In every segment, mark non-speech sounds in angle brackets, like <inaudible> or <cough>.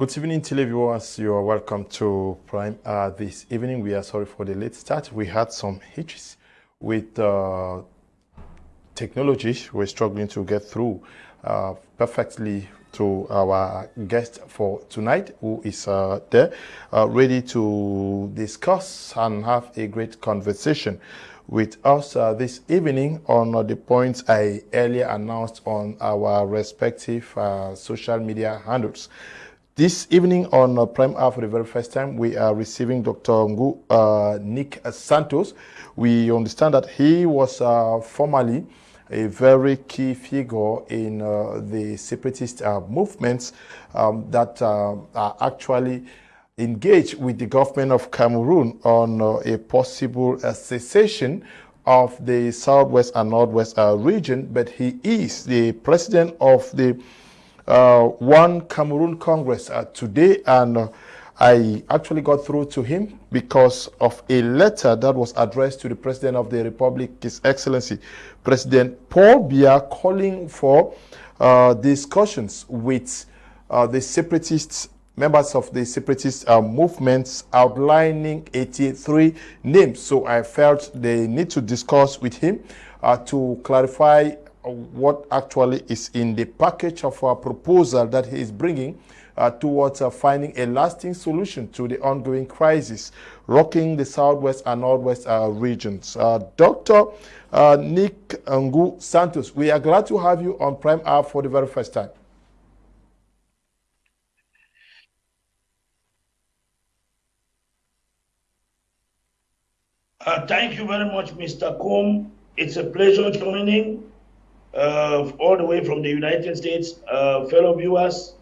Good evening, televiewers. You are welcome to Prime uh, this evening. We are sorry for the late start. We had some hitches with uh, technology. We're struggling to get through uh, perfectly to our guest for tonight, who is uh, there, uh, ready to discuss and have a great conversation with us uh, this evening on the points I earlier announced on our respective social media handles. This evening on uh, Prime Hour for the very first time, we are receiving Dr. Ngu uh, Nick Santos. We understand that he was uh, formerly a very key figure in uh, the separatist uh, movements um, that uh, are actually engaged with the government of Cameroon on a possible cessation of the Southwest and Northwest region, but he is the president of the One Cameroon Congress uh, today, and uh, I actually got through to him because of a letter that was addressed to the President of the Republic, His Excellency President Paul Biya, calling for uh, discussions with uh, the separatists, members of the separatist uh, movements, outlining 83 names. So I felt they need to discuss with him to clarify what actually is in the package of our proposal that he is bringing uh, towards uh, finding a lasting solution to the ongoing crisis rocking the southwest and northwest uh, regions. Uh, Dr. Uh, Nick Ngu Santos, we are glad to have you on Prime Hour for the very first time. Uh, thank you very much, Mr. Kum. It's a pleasure joining uh, all the way from the United States, uh, fellow viewers.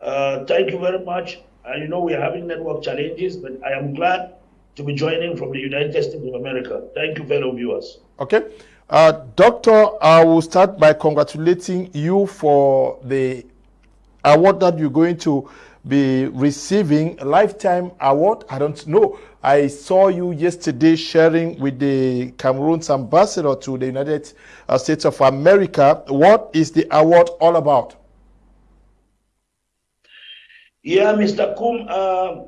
Uh, thank you very much. And you know we are having network challenges, but I am glad to be joining from the United States of America. Thank you, fellow viewers. Okay. Uh, Doctor, I will start by congratulating you for the award that you're going to be receiving, a lifetime award. I don't know. I saw you yesterday sharing with the Cameroon's ambassador to the United uh, States of America. What is the award all about? Yeah, Mr. Kum, uh,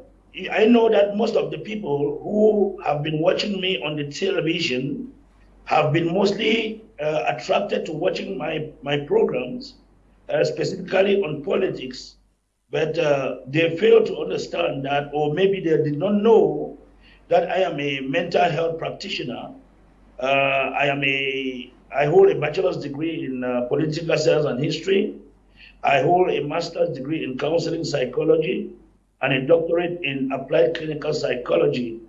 I know that most of the people who have been watching me on the television have been mostly uh, attracted to watching my, my programs, uh, specifically on politics. But uh, they fail to understand that, or maybe they did not know that I am a mental health practitioner. Uh, I am a I hold a bachelor's degree in uh, political science and history. I hold a master's degree in counseling psychology and a doctorate in applied clinical psychology.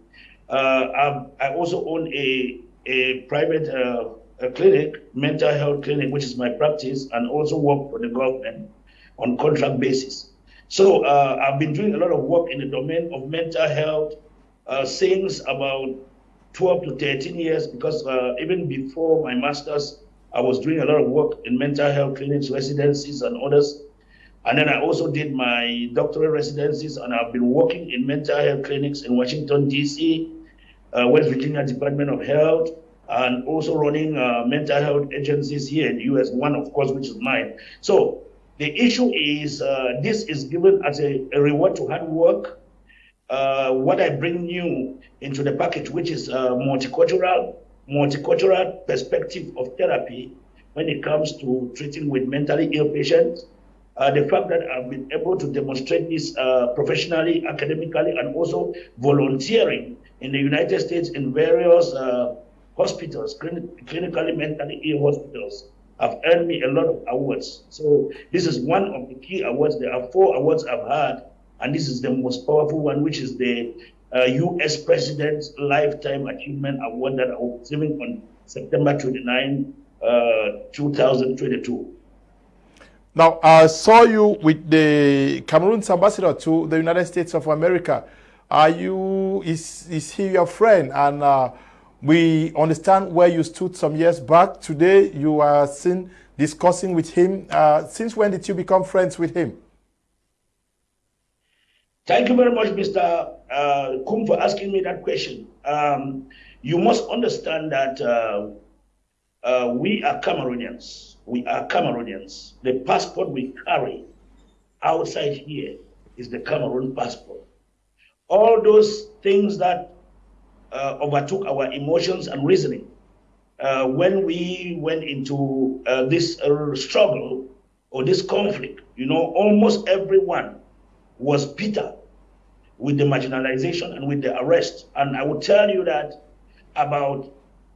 Uh, I also own a, a private uh, a clinic, mental health clinic, which is my practice, and also work for the government on contract basis. So uh, I've been doing a lot of work in the domain of mental health uh, since about 12 to 13 years because uh, even before my master's, I was doing a lot of work in mental health clinics, residencies, and others. And then I also did my doctoral residencies, and I've been working in mental health clinics in Washington, D.C., uh, West Virginia Department of Health, and also running uh, mental health agencies here in the U.S., one, of course, which is mine. So the issue is uh, this is given as a, a reward to hard work uh, what I bring new into the package, which is a multicultural, multicultural perspective of therapy when it comes to treating with mentally ill patients. Uh, the fact that I've been able to demonstrate this uh, professionally, academically, and also volunteering in the United States in various uh, hospitals, clinically mentally ill hospitals, have earned me a lot of awards. So this is one of the key awards. There are four awards I've had and this is the most powerful one, which is the uh, U.S. President's Lifetime Achievement Award that I was receiving on September 29, uh, 2022. Now, I saw you with the Cameroon's ambassador to the United States of America. Are you, is, is he your friend? And uh, we understand where you stood some years back. Today, you are seen discussing with him. Uh, since when did you become friends with him? Thank you very much, Mr. Uh, Kum, for asking me that question. Um, you must understand that uh, uh, we are Cameroonians. We are Cameroonians. The passport we carry outside here is the Cameroon passport. All those things that uh, overtook our emotions and reasoning uh, when we went into uh, this uh, struggle or this conflict, you know, almost everyone was bitter with the marginalization and with the arrest. And I will tell you that about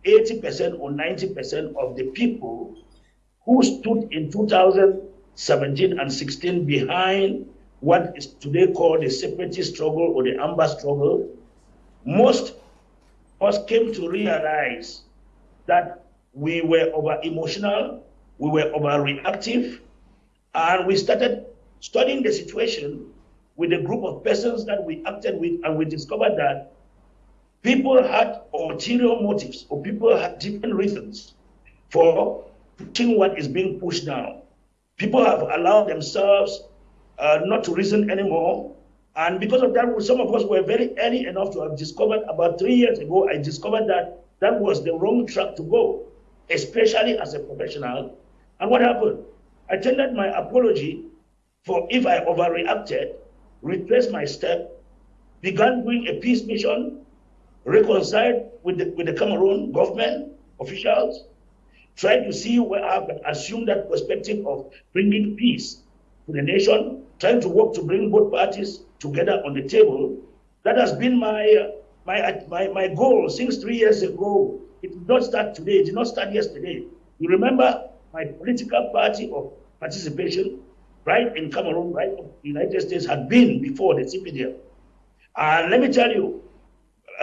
80% or 90% of the people who stood in 2017 and 16 behind what is today called the separatist struggle or the Amba struggle, most of us came to realize that we were over emotional, we were over reactive, and we started studying the situation with a group of persons that we acted with, and we discovered that people had ulterior motives or people had different reasons for pushing what is being pushed down. People have allowed themselves uh, not to reason anymore. And because of that, some of us were very early enough to have discovered about three years ago, I discovered that that was the wrong track to go, especially as a professional. And what happened? I tendered my apology for if I overreacted, retraced my step, began doing a peace mission, reconciled with the, with the Cameroon government officials, tried to see where I could assume that perspective of bringing peace to the nation, trying to work to bring both parties together on the table. That has been my, my, my, my goal since three years ago. It did not start today, it did not start yesterday. You remember my political party of participation, right in Cameroon, right United States, had been before the CPDM. And let me tell you,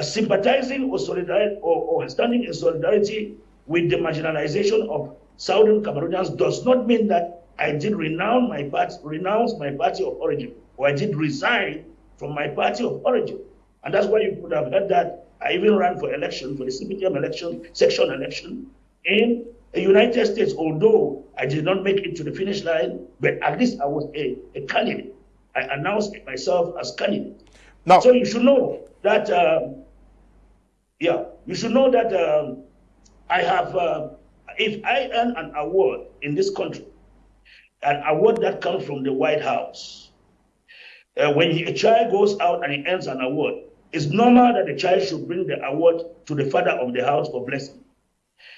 sympathizing or, solidar- or, or standing in solidarity with the marginalization of Southern Cameroonians does not mean that I did renounce my party, renounce my party of origin, or I did resign from my party of origin. And that's why you could have heard that I even ran for election, for the CPDM election, section election in the United States, although I did not make it to the finish line, but at least I was a, a candidate. I announced myself as candidate. Now, so you should know that, um, yeah, you should know that um, I have, uh, if I earn an award in this country, an award that comes from the White House. Uh, when a child goes out and he earns an award, it's normal that the child should bring the award to the father of the house for blessing.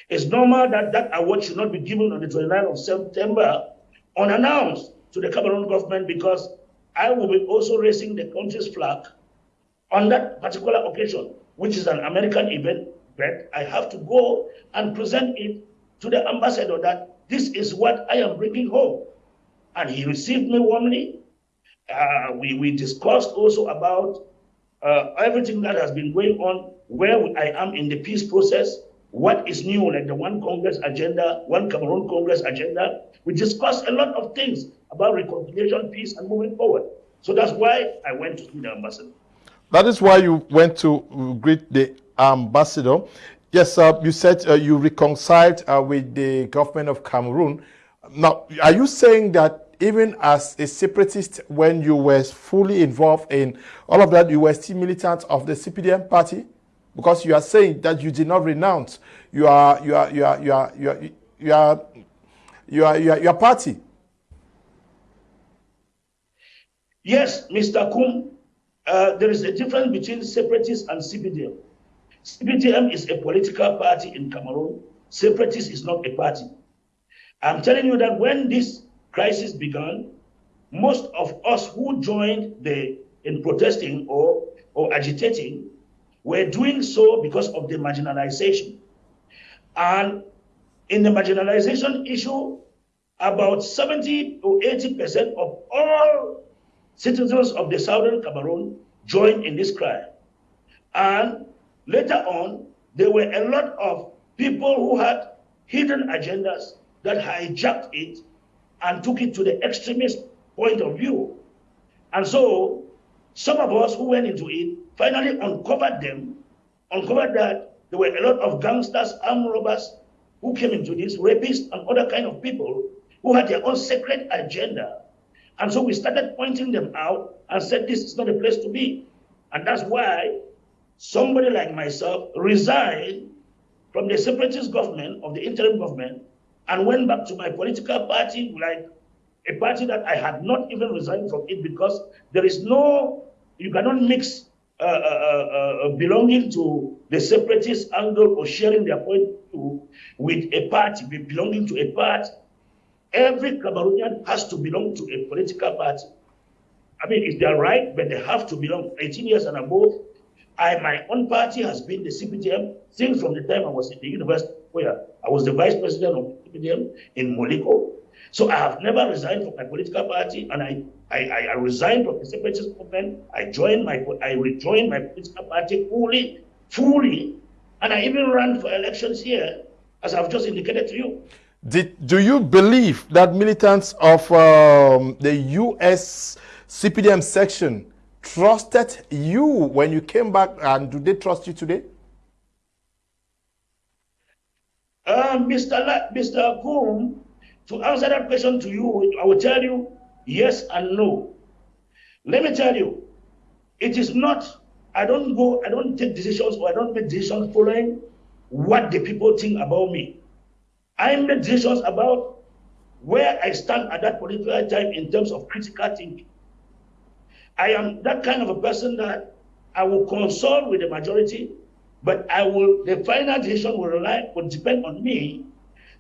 It's normal that that award should not be given on the 29th of September unannounced to the Cameroon government because I will be also raising the country's flag on that particular occasion, which is an American event, but I have to go and present it to the ambassador that this is what I am bringing home and he received me warmly. Uh, we, we discussed also about uh, everything that has been going on, where I am in the peace process, what is new, like the One Congress agenda, One Cameroon Congress agenda. We discussed a lot of things about reconciliation, peace, and moving forward. So that's why I went to see the ambassador. That is why you went to greet the ambassador. Yes, uh, you said uh, you reconciled uh, with the government of Cameroon. Now, are you saying that even as a separatist, when you were fully involved in all of that, you were still militant of the CPDM party? Because you are saying that you did not renounce your party. Yes, Mr. Kum, uh, there is a difference between separatists and CPDM. CPDM is a political party in Cameroon. Separatist is not a party. I'm telling you that when this crisis began, most of us who joined the in protesting or, or agitating were doing so because of the marginalization. And in the marginalization issue, about 70 or 80% of all citizens of the southern Cameroon joined in this cry. And later on, there were a lot of people who had hidden agendas that hijacked it and took it to the extremist point of view. And so some of us who went into it finally uncovered them, uncovered that there were a lot of gangsters, armed robbers who came into this, rapists and other kind of people who had their own secret agenda. And so we started pointing them out and said, this is not a place to be. And that's why somebody like myself resigned from the separatist government of the interim government and went back to my political party like a party that I had not even resigned from it because there is no, you cannot mix uh, uh, uh, uh belonging to the separatist angle or sharing their point to, with a party, belonging to a party. Every Cameroonian has to belong to a political party. I mean, it's their right, but they have to belong 18 years and above. I, my own party has been the CPDM since from the time I was in the university where I was the vice president of CPDM in Molyko. So I have never resigned from my political party, and I, I, I resigned from the separatist movement. I joined my, I rejoined my political party fully, fully, and I even ran for elections here, as I've just indicated to you. Did, do you believe that militants of um, the U.S. CPDM section trusted you when you came back, and do they trust you today? Uh, Mr. La Mr. Kum, to answer that question to you, I will tell you yes and no. Let me tell you, it is not, I don't go, I don't take decisions or I don't make decisions following what the people think about me. I make decisions about where I stand at that particular time in terms of critical thinking. I am that kind of a person that I will consult with the majority, but I will the final decision will rely will depend on me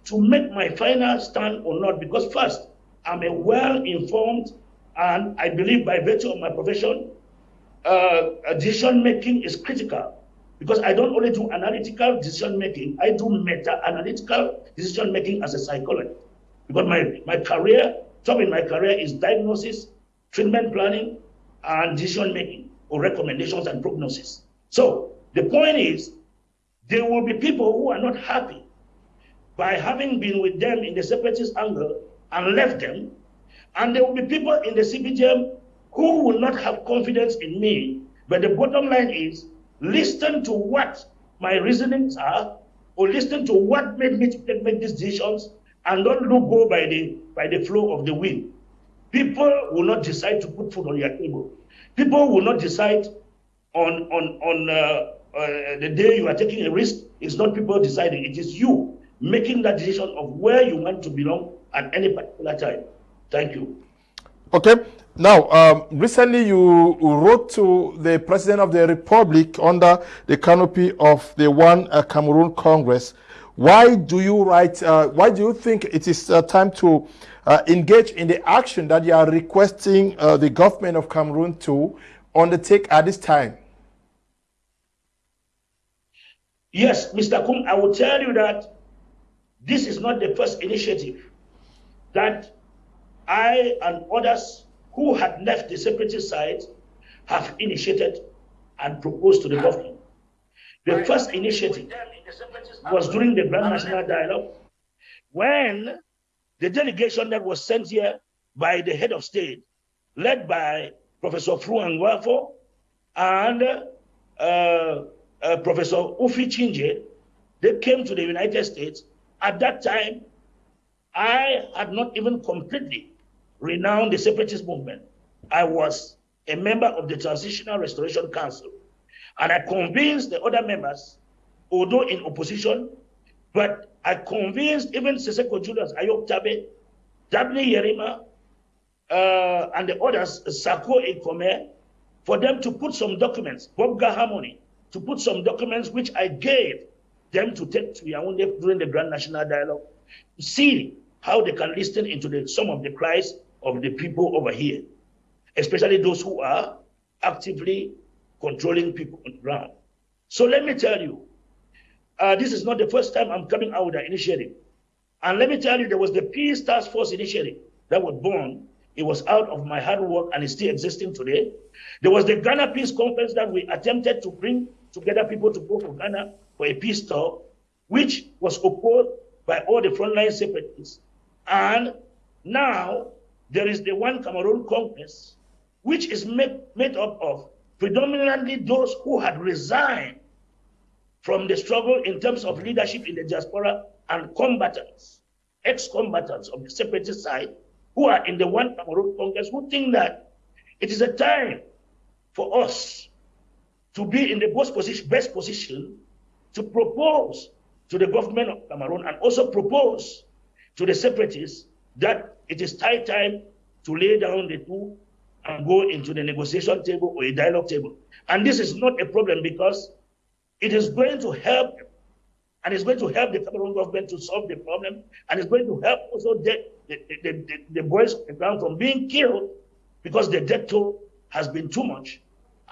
to make my final stand or not. Because first, I'm a well-informed, and I believe by virtue of my profession, uh, decision making is critical. Because I don't only do analytical decision making, I do meta-analytical decision making as a psychologist. Because my, my career, top in my career is diagnosis, treatment planning, and decision making, or recommendations and prognosis. So the point is, there will be people who are not happy by having been with them in the separatist angle and left them. And there will be people in the CPDM who will not have confidence in me. But the bottom line is listen to what my reasonings are, or listen to what made me make these decisions, and don't look go by the by the flow of the wind. People will not decide to put food on your table. People will not decide on on on uh, uh, the day you are taking a risk. It's not people deciding; it is you making that decision of where you want to belong at any particular time. Thank you. Okay. Now, um, recently you wrote to the President of the Republic under the canopy of the One uh, Cameroon Congress. Why do you write, uh, why do you think it is uh, time to uh, engage in the action that you are requesting uh, the government of Cameroon to undertake at this time? Yes, Mr. Kum, I will tell you that this is not the first initiative that I and others who had left the separatist side have initiated and proposed to the government. The first initiative was during the Grand National Dialogue when the delegation that was sent here by the head of state, led by Professor Fru Angwafo and uh, uh, Professor Ufi Chinje, they came to the United States at that time, I had not even completely renounced the separatist movement. I was a member of the Transitional Restoration Council. And I convinced the other members, although in opposition, but I convinced even Sisiku Julius, Ayuk Tabe, Dabney Yerima, uh, and the others, Sako Ikome, for them to put some documents, Bob Harmony, to put some documents which I gave them to take to Yaoundé during the Grand National Dialogue to see how they can listen into the, some of the cries of the people over here, especially those who are actively controlling people on the ground. So let me tell you, uh, this is not the first time I'm coming out with an initiative. And let me tell you, there was the Peace Task Force initiative that was born. It was out of my hard work and is still existing today. There was the Ghana Peace Conference that we attempted to bring together people to go for Ghana for a peace talk, which was opposed by all the frontline separatists. And now there is the One Cameroon Congress, which is made, made up of predominantly those who had resigned from the struggle in terms of leadership in the diaspora and combatants, ex-combatants of the separatist side, who are in the One Cameroon Congress, who think that it is a time for us to be in the best position, best position to propose to the government of Cameroon and also propose to the separatists that it is high time to lay down the tool and go into the negotiation table or a dialogue table. And this is not a problem because it is going to help and it's going to help the Cameroon government to solve the problem and it's going to help also the, the, the, the, the boys on the ground from being killed because the death toll has been too much.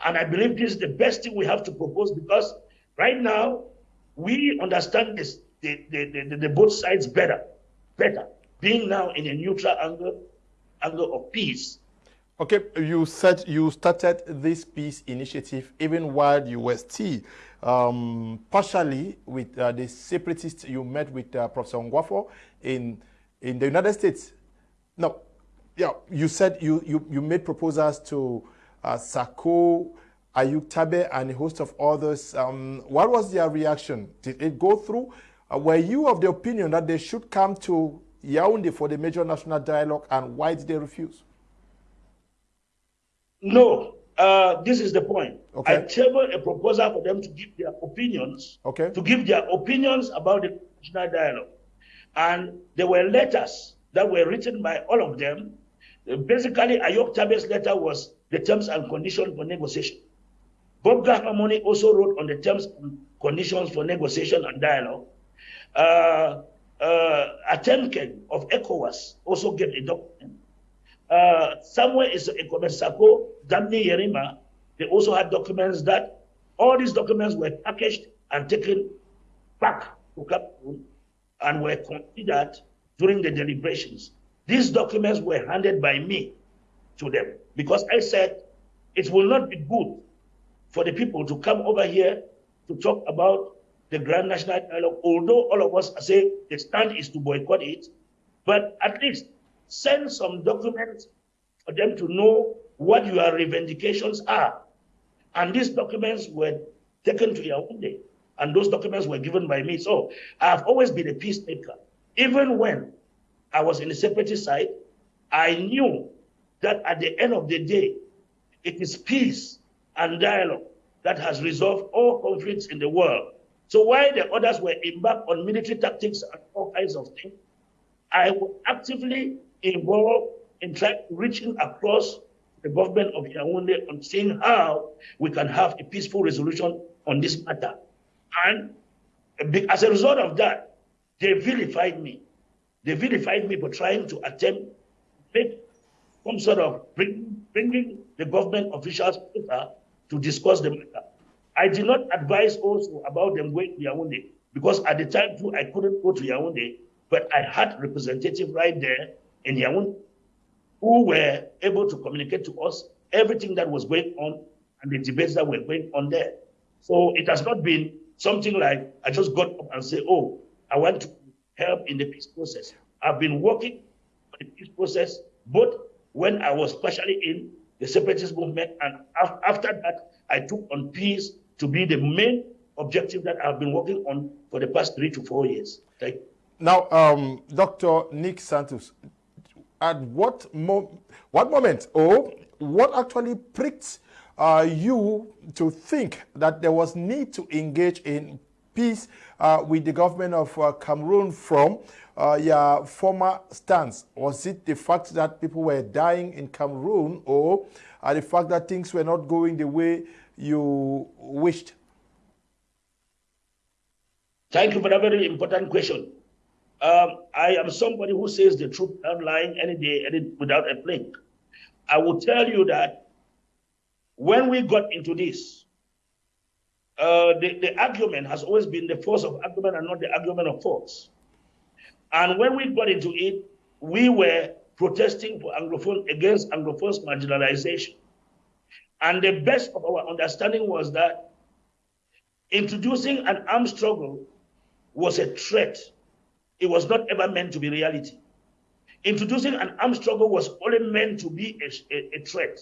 And I believe this is the best thing we have to propose because right now we understand this, the, the, the, the both sides better, better, being now in a neutral angle, angle of peace. Okay, you said you started this peace initiative even while you were still um, partially with uh, the separatists you met with uh, Professor Ngwafo in in the United States. No, yeah, you said you you, you made proposals to uh, Sako, Ayuk Tabe, and a host of others. Um, what was their reaction? Did it go through? Uh, were you of the opinion that they should come to Yaoundé for the major national dialogue, and why did they refuse? No, uh, this is the point. Okay. I tabled a proposal for them to give their opinions. Okay. To give their opinions about the national dialogue, and there were letters that were written by all of them. Basically, Ayuk Tabe's letter was the terms and conditions for negotiation. Bob Gahamoni also wrote on the terms and conditions for negotiation and dialogue. Uh, uh, Atemken of ECOWAS also gave a document uh, somewhere is a Sako, Dabney Yerima, they also had documents that all these documents were packaged and taken back to Cameroon and were considered during the deliberations. These documents were handed by me to them because I said it will not be good for the people to come over here to talk about the Grand National Dialogue, although all of us say the stand is to boycott it, but at least send some documents for them to know what your revendications are. And these documents were taken to Yaoundé, and those documents were given by me. So I've always been a peacemaker. Even when I was in the separatist side, I knew that at the end of the day, it is peace and dialogue that has resolved all conflicts in the world. So while the others were embarked on military tactics and all kinds of things, I was actively involved in trying reaching across the government of Yaoundé on seeing how we can have a peaceful resolution on this matter. And as a result of that, they vilified me. They vilified me for trying to attempt make some sort of bring, bringing the government officials together to discuss the matter. I did not advise also about them going to Yaoundé because at the time too I couldn't go to Yaoundé, but I had representative right there in Yaoundé who were able to communicate to us everything that was going on and the debates that were going on there. So it has not been something like I just got up and say, oh, I want to help in the peace process. I've been working on the peace process both when I was partially in the separatist movement and after that I took on peace to be the main objective that I've been working on for the past three to four years. Thank you. Now, um, Dr. Nick Santos, at what, mo what moment or what actually pricked uh, you to think that there was need to engage in peace uh, with the government of uh, Cameroon from uh, your former stance? Was it the fact that people were dying in Cameroon or uh, the fact that things were not going the way you wished? Thank you for a very important question. Um, I am somebody who says the truth lying any day, any, without a blink. I will tell you that when we got into this, uh, the, the argument has always been the force of argument and not the argument of force. And when we got into it, we were protesting for Anglophone against Anglophones marginalization. And the best of our understanding was that introducing an armed struggle was a threat it was not ever meant to be reality. Introducing an armed struggle was only meant to be a, a, a threat.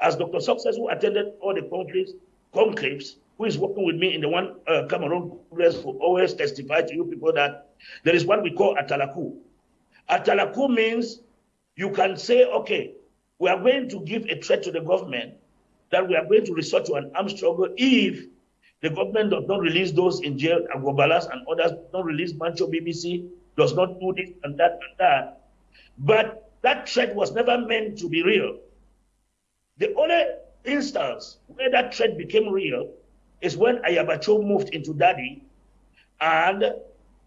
As Dr. Success, who attended all the conclaves, conclaves, who is working with me in the one uh, Cameroon Congress, will always testify to you people that there is what we call atalaku. Atalaku means you can say, okay, we are going to give a threat to the government that we are going to resort to an armed struggle if the government does not release those in jail, Agbor Ballas and others, does not release Mancho BBC, does not do this and that and that. But that threat was never meant to be real. The only instance where that threat became real is when Ayaba Cho moved into Dadi and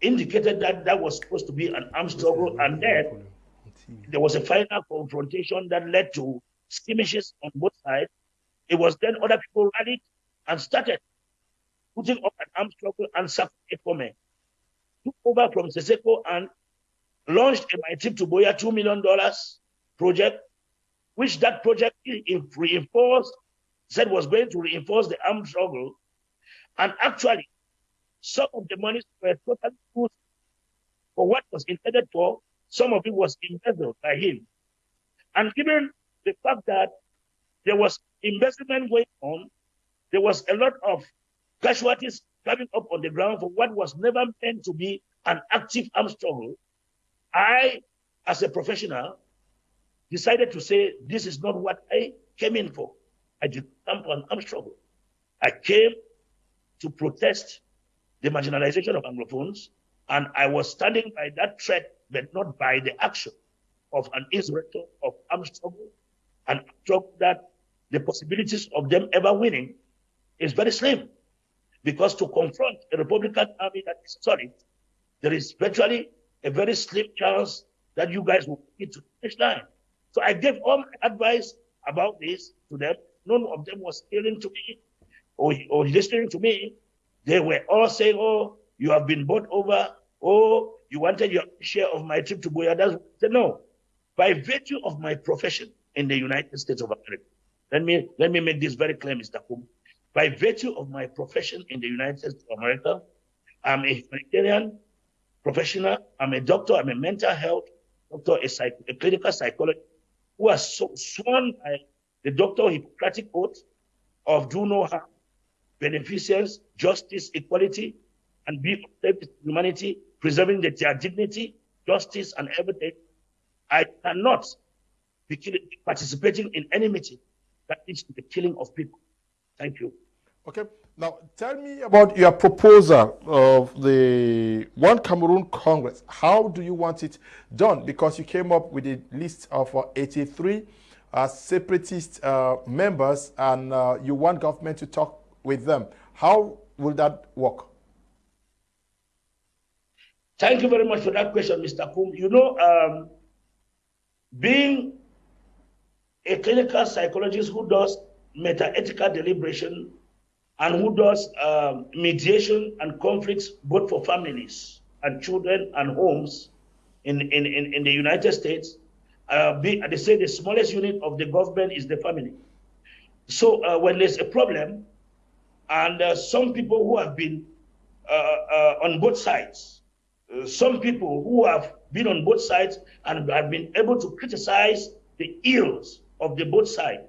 indicated that that was supposed to be an armed struggle. And then there was a final confrontation that led to skirmishes on both sides. It was then other people rallied and started putting up an armed struggle and Sako Ikome took over from Sisiku and launched a My Trip to Buea $2 million project, which that project reinforced, said was going to reinforce the armed struggle. And actually, some of the monies were totally used for what was intended for. Some of it was embezzled by him. And given the fact that there was investment going on, there was a lot of casualties coming up on the ground for what was never meant to be an active armed struggle. I, as a professional, decided to say, this is not what I came in for. I did come for an armed struggle. I came to protest the marginalization of Anglophones, and I was standing by that threat, but not by the action of an insurrector of armed struggle, and struggle that the possibilities of them ever winning is very slim. Because to confront a Republican army that is solid, there is virtually a very slim chance that you guys will get to finish line. So I gave all my advice about this to them. None of them was hearing to me or, or listening to me. They were all saying, oh, you have been bought over. Oh, you wanted your share of my trip to. I said, no. By virtue of my profession in the United States of America, let me, let me make this very clear, Mr. Kum. By virtue of my profession in the United States of America, I'm a humanitarian professional. I'm a doctor. I'm a mental health doctor, a, psych, a clinical psychologist who has so, sworn by the doctor Hippocratic oath of do no harm, beneficence, justice, equality, and be of humanity, preserving their dignity, justice, and everything. I cannot be participating in any meeting that leads to the killing of people. Thank you. Okay. Now, tell me about your proposal of the One Cameroon Congress. How do you want it done? Because you came up with a list of uh, 83 uh, separatist uh, members and uh, you want government to talk with them. How will that work? Thank you very much for that question, Mr. Kum. You know, um, being a clinical psychologist who does meta-ethical deliberation and who does um, mediation and conflicts both for families and children and homes in, in, in, in the United States. Uh, be, they say the smallest unit of the government is the family. So uh, when there's a problem, and uh, some people who have been uh, uh, on both sides, uh, some people who have been on both sides and have been able to criticize the ills of the both sides,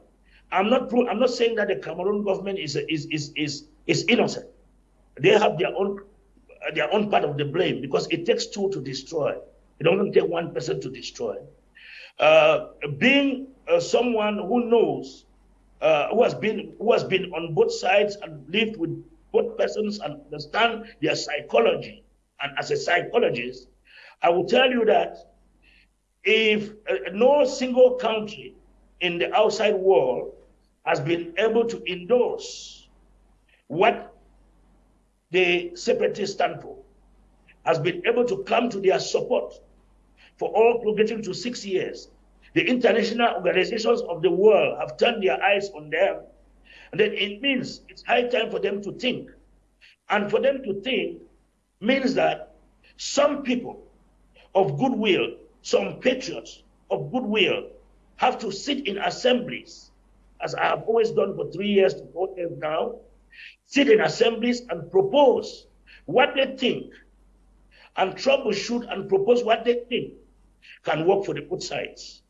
I'm not pro- I'm not saying that the Cameroon government is is is is is innocent. They have their own their own part of the blame because it takes two to destroy. It doesn't take one person to destroy. Uh, being uh, someone who knows, uh, who has been who has been on both sides and lived with both persons and understand their psychology, and as a psychologist, I will tell you that if uh, no single country in the outside world has been able to endorse what the separatists stand for, has been able to come to their support for all getting to six years. The international organizations of the world have turned their eyes on them. And then it means it's high time for them to think. And for them to think means that some people of goodwill, some patriots of goodwill, have to sit in assemblies as I have always done for three years to four years now, sit in assemblies and propose what they think and troubleshoot and propose what they think can work for the both sides.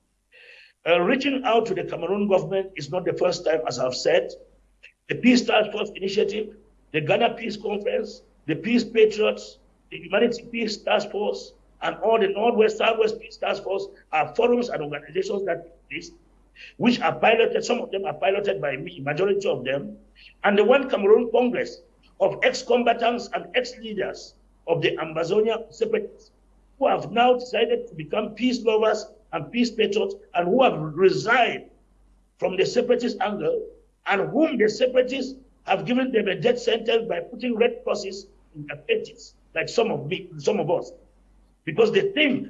Uh, reaching out to the Cameroon government is not the first time, as I've said. The Peace Task Force Initiative, the Ghana Peace Conference, the Peace Patriots, the Humanity Peace Task Force, and all the Northwest Southwest Peace Task Force are forums and organizations that exist which are piloted, some of them are piloted by me, majority of them, and the One Cameroon Congress of ex-combatants and ex-leaders of the Ambazonia separatists who have now decided to become peace lovers and peace patriots and who have resigned from the separatist angle and whom the separatists have given them a death sentence by putting red crosses in their pages, like some of me, some of us, because they think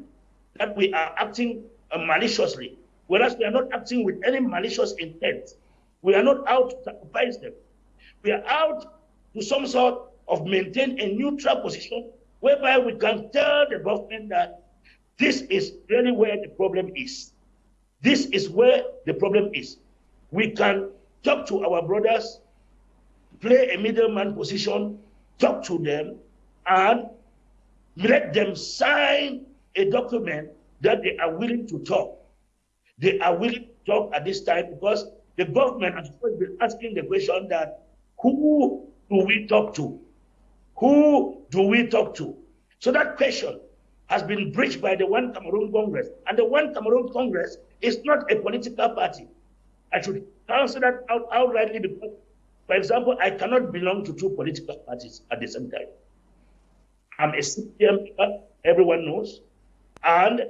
that we are acting uh, maliciously, whereas we are not acting with any malicious intent. We are not out to sacrifice them. We are out to some sort of maintain a neutral position whereby we can tell the government that this is really where the problem is. This is where the problem is. We can talk to our brothers, play a middleman position, talk to them, and let them sign a document that they are willing to talk. They are willing to talk at this time because the government has been asking the question that who do we talk to? Who do we talk to? So that question has been breached by the One Cameroon Congress. And the One Cameroon Congress is not a political party. I should answer that out, outrightly because, for example, I cannot belong to two political parties at the same time. I'm a CPM everyone knows. And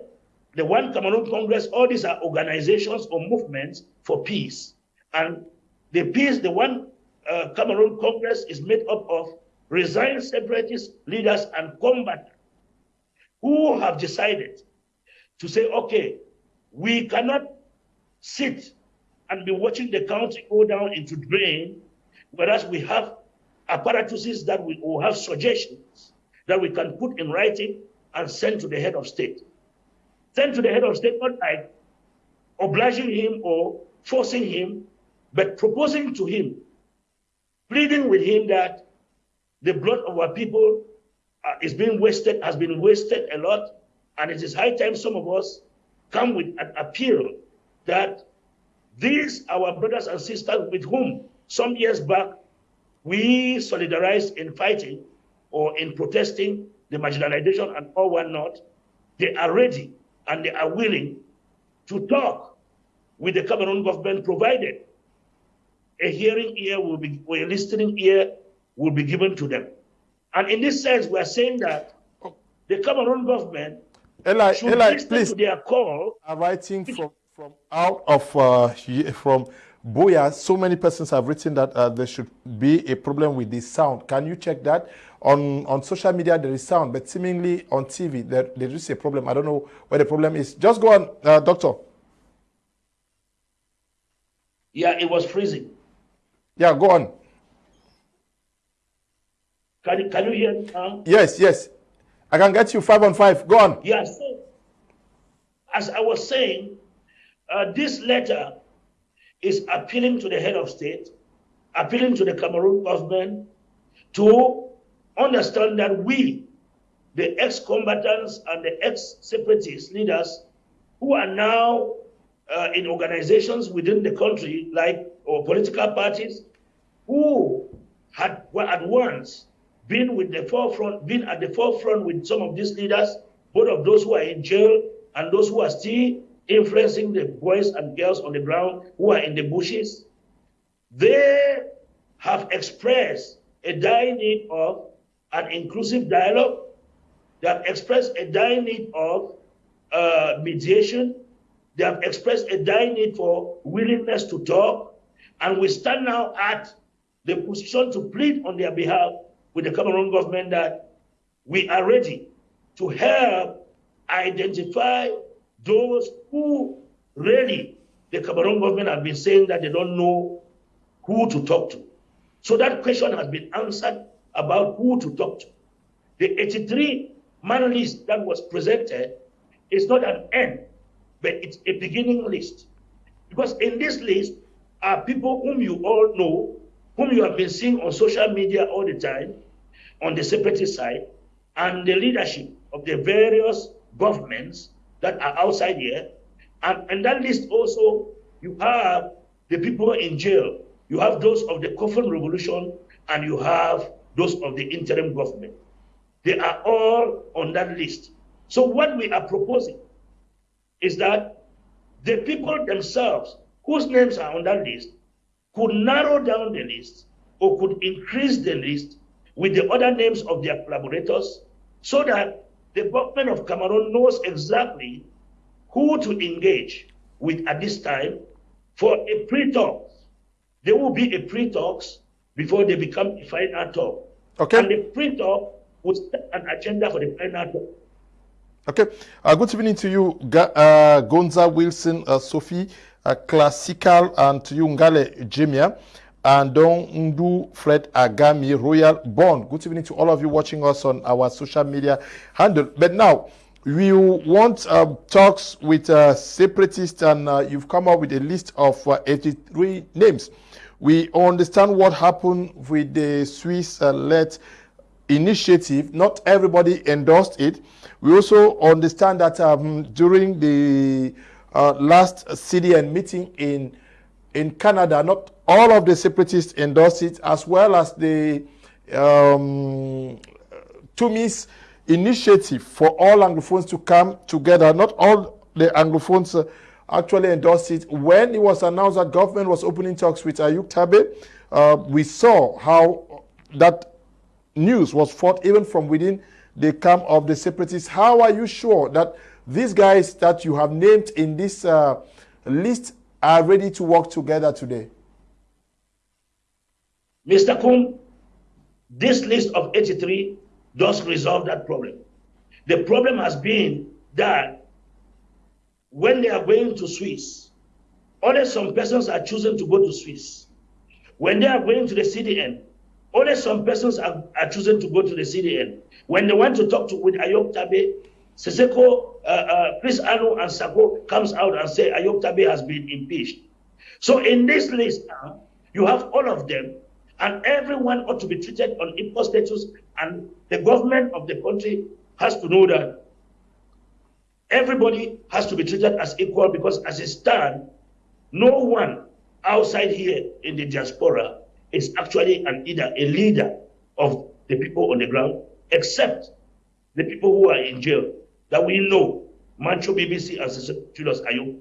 the One Cameroon Congress, all these are organizations or movements for peace. And the peace, the One uh, Cameroon Congress is made up of resigned separatist leaders and combatants who have decided to say, okay, we cannot sit and be watching the country go down into drain, whereas we have apparatuses that we will have suggestions that we can put in writing and send to the head of state. Send to the head of state, not like obliging him or forcing him, but proposing to him, pleading with him that the blood of our people uh, is being wasted, has been wasted a lot, and it is high time some of us come with an appeal that these, our brothers and sisters with whom some years back we solidarized in fighting or in protesting the marginalization and all whatnot, they are ready and they are willing to talk with the Cameroon government, provided a hearing ear will be, or a listening ear will be given to them. And in this sense, we are saying that the Cameroon government Eli, should Eli, listen please. to their call. are writing from from out of uh, from Boya. So many persons have written that uh, there should be a problem with the sound. Can you check that on on social media? There is sound, but seemingly on TV there there is a problem. I don't know where the problem is. Just go on, uh, doctor. Yeah, it was freezing. Yeah, go on. Can you, can you hear me now? Yes, yes. I can get you five on five. Go on. Yeah, so as I was saying, uh, this letter is appealing to the head of state, appealing to the Cameroon government to understand that we, the ex-combatants and the ex-separatist leaders who are now uh, in organizations within the country, like or political parties, who had were at once been with the forefront, been at the forefront with some of these leaders, both of those who are in jail and those who are still influencing the boys and girls on the ground who are in the bushes. They have expressed a dire need of an inclusive dialogue. They have expressed a dire need of uh, mediation. They have expressed a dire need for willingness to talk. And we stand now at the position to plead on their behalf with the Cameroon government that we are ready to help identify those who really the Cameroon government have been saying that they don't know who to talk to. So that question has been answered about who to talk to. The 83 man list that was presented is not an end, but it's a beginning list. Because in this list are people whom you all know, whom you have been seeing on social media all the time, on the separatist side, and the leadership of the various governments that are outside here. And in that list also, you have the people in jail. You have those of the coffin revolution, and you have those of the interim government. They are all on that list. So what we are proposing is that the people themselves whose names are on that list could narrow down the list or could increase the list with the other names of their collaborators so that the government of Cameroon knows exactly who to engage with at this time for a pre-talk. There will be a pre-talks before they become a final talk. Okay. And the pre-talk will set an agenda for the final talk. Okay. Uh, good evening to you, uh, Gonza Wilson, uh, Sophie, uh, Classical, and to you, Ngale Jemia, and Don Ndu Fred Agami, Royal Bond. Good evening to all of you watching us on our social media handle. But now, we want um, talks with uh, separatists, and uh, you've come up with a list of uh, 83 names. We understand what happened with the Swiss-led initiative. Not everybody endorsed it. We also understand that um, during the uh, last CDN meeting in in Canada, not all of the separatists endorsed it, as well as the um, Tumi's initiative for all Anglophones to come together. Not all the Anglophones uh, actually endorsed it. When it was announced that government was opening talks with Ayuk Tabe, uh, we saw how that news was fought even from within the camp of the separatists. How are you sure that these guys that you have named in this uh, list are ready to work together today? Mr. Kum, this list of 83 does resolve that problem. The problem has been that when they are going to Swiss, only some persons are choosing to go to Swiss. When they are going to the CDN, only some persons are, are choosing to go to the CDN. When they want to talk to with Ayuk Tabe, Sisiku, uh, uh, Chris Anu and Sako comes out and say Ayuk Tabe has been impeached. So in this list now, you have all of them, and everyone ought to be treated on equal status, and the government of the country has to know that everybody has to be treated as equal because as it stands, no one outside here in the diaspora is actually an either a leader of the people on the ground, except the people who are in jail that we know, Mancho Bibixy and Julius Ayo,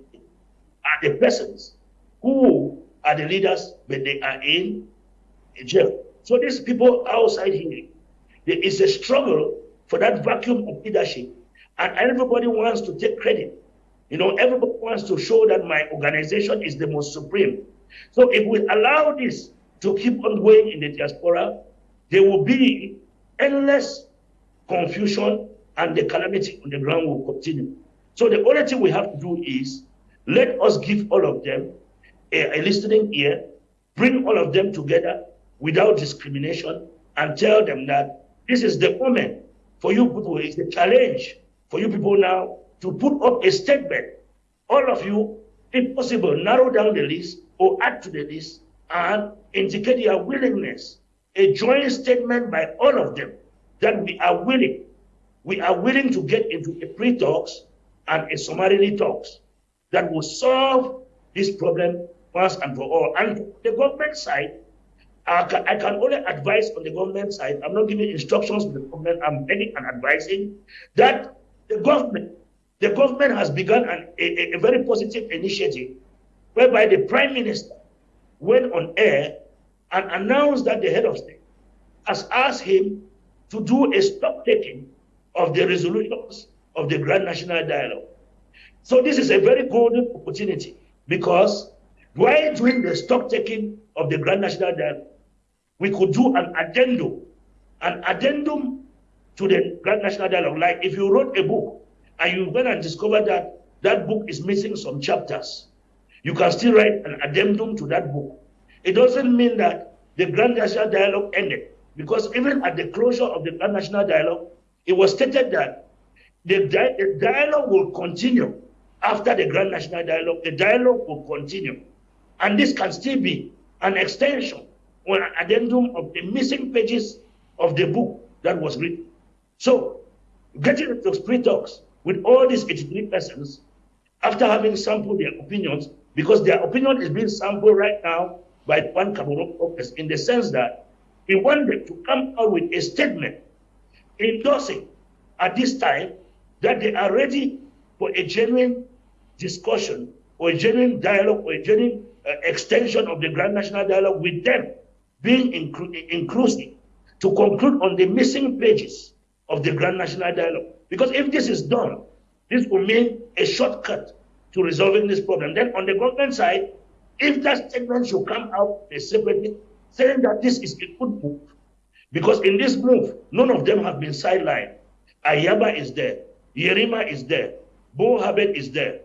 are the persons who are the leaders, but they are in jail. So these people outside here, there is a struggle for that vacuum of leadership, and everybody wants to take credit. You know, everybody wants to show that my organization is the most supreme. So if we allow this to keep on going in the diaspora, there will be endless confusion and the calamity on the ground will continue. So the only thing we have to do is let us give all of them a, a listening ear, bring all of them together without discrimination, and tell them that this is the moment for you people, it's a challenge for you people now to put up a statement. All of you, if possible, narrow down the list or add to the list and indicate your willingness, a joint statement by all of them that we are willing, we are willing to get into a pre-talks and a summarily talks that will solve this problem once and for all. And the government side, I can, I can only advise on the government side. I'm not giving instructions to the government. I'm begging and advising that the government, the government has begun an, a, a very positive initiative whereby the prime minister went on air and announced that the head of state has asked him to do a stock taking of the resolutions of the Grand National Dialogue. So this is a very golden opportunity because while doing the stock taking of the Grand National Dialogue, we could do an addendum, an addendum to the Grand National Dialogue. Like if you wrote a book and you went and discovered that that book is missing some chapters, you can still write an addendum to that book. It doesn't mean that the Grand National Dialogue ended, because even at the closure of the Grand National Dialogue, it was stated that the, di the dialogue will continue after the Grand National Dialogue. The dialogue will continue. And this can still be an extension or an addendum of the missing pages of the book that was written. So, getting into pre-talks with all these 83 persons, after having sampled their opinions, because their opinion is being sampled right now by one Cameroon office in the sense that he wanted to come out with a statement endorsing at this time that they are ready for a genuine discussion or a genuine dialogue or a genuine uh, extension of the Grand National Dialogue with them being inclu inclusive to conclude on the missing pages of the Grand National Dialogue. Because if this is done, this will mean a shortcut to resolving this problem. Then on the government side, if that statement should come out separately, saying that this is a good move, because in this move, none of them have been sidelined. Ayaba is there, Yerima is there, Boh Herbert is there,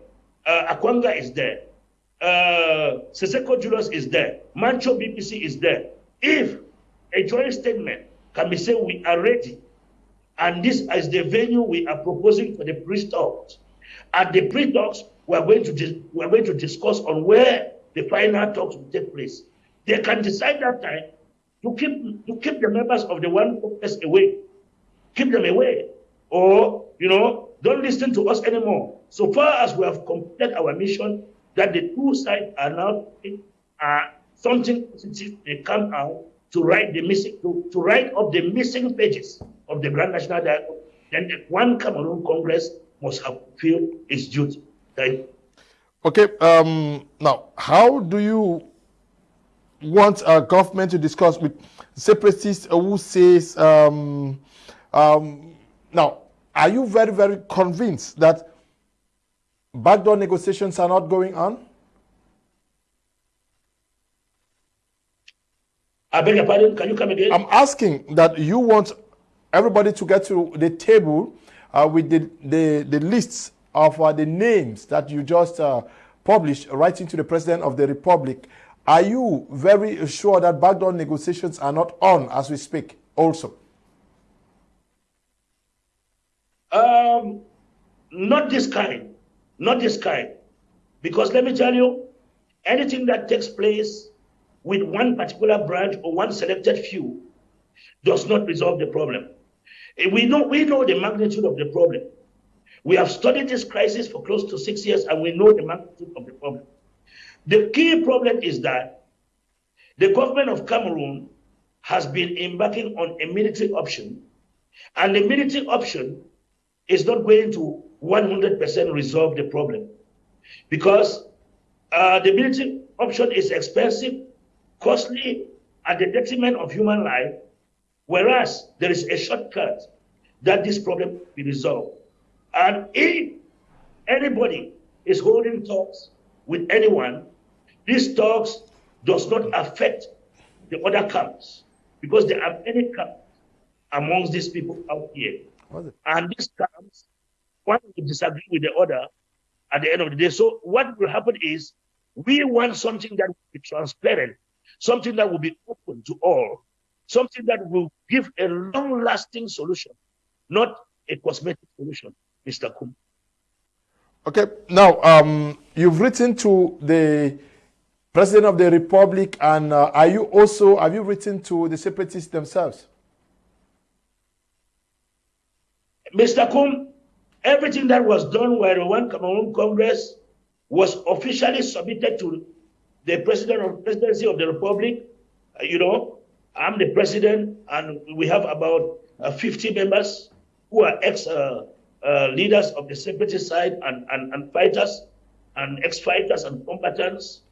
uh, Akwanga is there, uh, Sisiku Julius is there, Mancho Bibixy is there. If a joint statement can be said we are ready, and this is the venue we are proposing for the pre talks. At the pre talks, we are going to we are going to discuss on where the final talks will take place. They can decide that time to keep to keep the members of the one focus away, keep them away, or you know, don't listen to us anymore. So far as we have completed our mission, that the two sides are now uh, something positive they come out to write the missing to, to write up the missing pages of the Grand National Dialogue, then the one Cameroon Congress must have fulfilled its duty. Okay. Um, now, how do you want our government to discuss with separatists who says um, um, now? Are you very, very convinced that backdoor negotiations are not going on? I beg your pardon. Can you come again? I'm asking that you want everybody to get to the table uh, with the, the, the lists of uh, the names that you just uh, published writing to the President of the Republic. Are you very sure that backdoor negotiations are not on as we speak also? Um, not this kind. Not this kind. Because let me tell you, anything that takes place with one particular branch or one selected few does not resolve the problem. Eh, we know, we know the magnitude of the problem. We have studied this crisis for close to six years and we know the magnitude of the problem. The key problem is that the government of Cameroon has been embarking on a military option, and the military option is not going to 100% resolve the problem because uh, the military option is expensive costly at the detriment of human life, whereas there is a shortcut that this problem be resolved. And if anybody is holding talks with anyone, these talks does not affect the other camps because there are many camps amongst these people out here. And these camps, one will disagree with the other at the end of the day. So what will happen is we want something that will be transparent something that will be open to all, something that will give a long lasting solution, not a cosmetic solution, Mr. Kum. Okay, now um, you've written to the President of the Republic, and uh, are you also, have you written to the separatists themselves? Mr. Kum, everything that was done by the One Cameroon Congress was officially submitted to the president of the presidency of the republic, uh, you know, I'm the president, and we have about uh, 50 members who are ex uh, uh leaders of the separatist side and, and, and fighters, and ex fighters and combatants.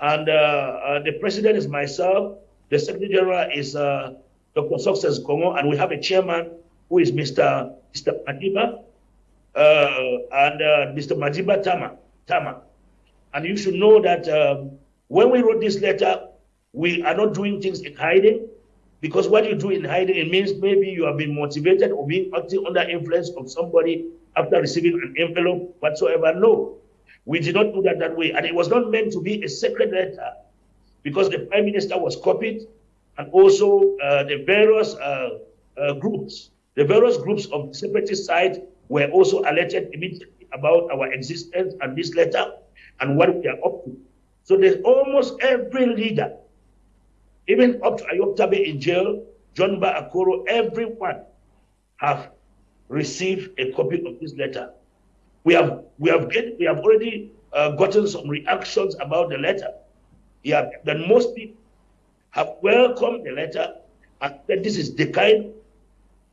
And uh, uh, the president is myself, the secretary general is Dr. Success Kongo, and we have a chairman who is Mr. Mr. Madiba, and Mr. Madiba Tama. Tama. And you should know that um, when we wrote this letter, we are not doing things in hiding because what you do in hiding, it means maybe you have been motivated or being acting under influence of somebody after receiving an envelope whatsoever. No, we did not do that that way. And it was not meant to be a secret letter because the prime minister was copied and also uh, the various uh, uh, groups, the various groups of the separatist side were also alerted immediately about our existence and this letter and what we are up to. So there's almost every leader, even up to Ayuk Tabe in jail, John Ba Akoro, everyone have received a copy of this letter. We have we have get, we have already uh, gotten some reactions about the letter. Yeah, that most people have welcomed the letter and said this is the kind of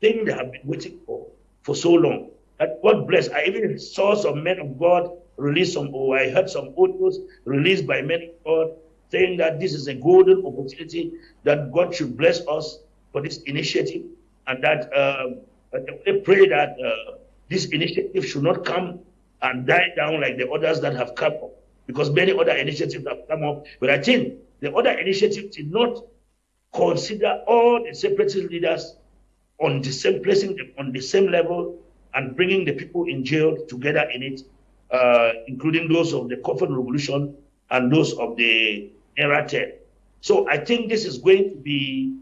thing they have been waiting for for so long. That God bless. I even saw some men of God released some, or I heard some audios released by many God saying that this is a golden opportunity that God should bless us for this initiative and that uh, they pray that uh, this initiative should not come and die down like the others that have come up, because many other initiatives have come up. But I think the other initiatives did not consider all the separatist leaders on the same placing them on the same level and bringing the people in jail together in it, uh, including those of the Coffin Revolution and those of the Nera 10. So I think this is going to be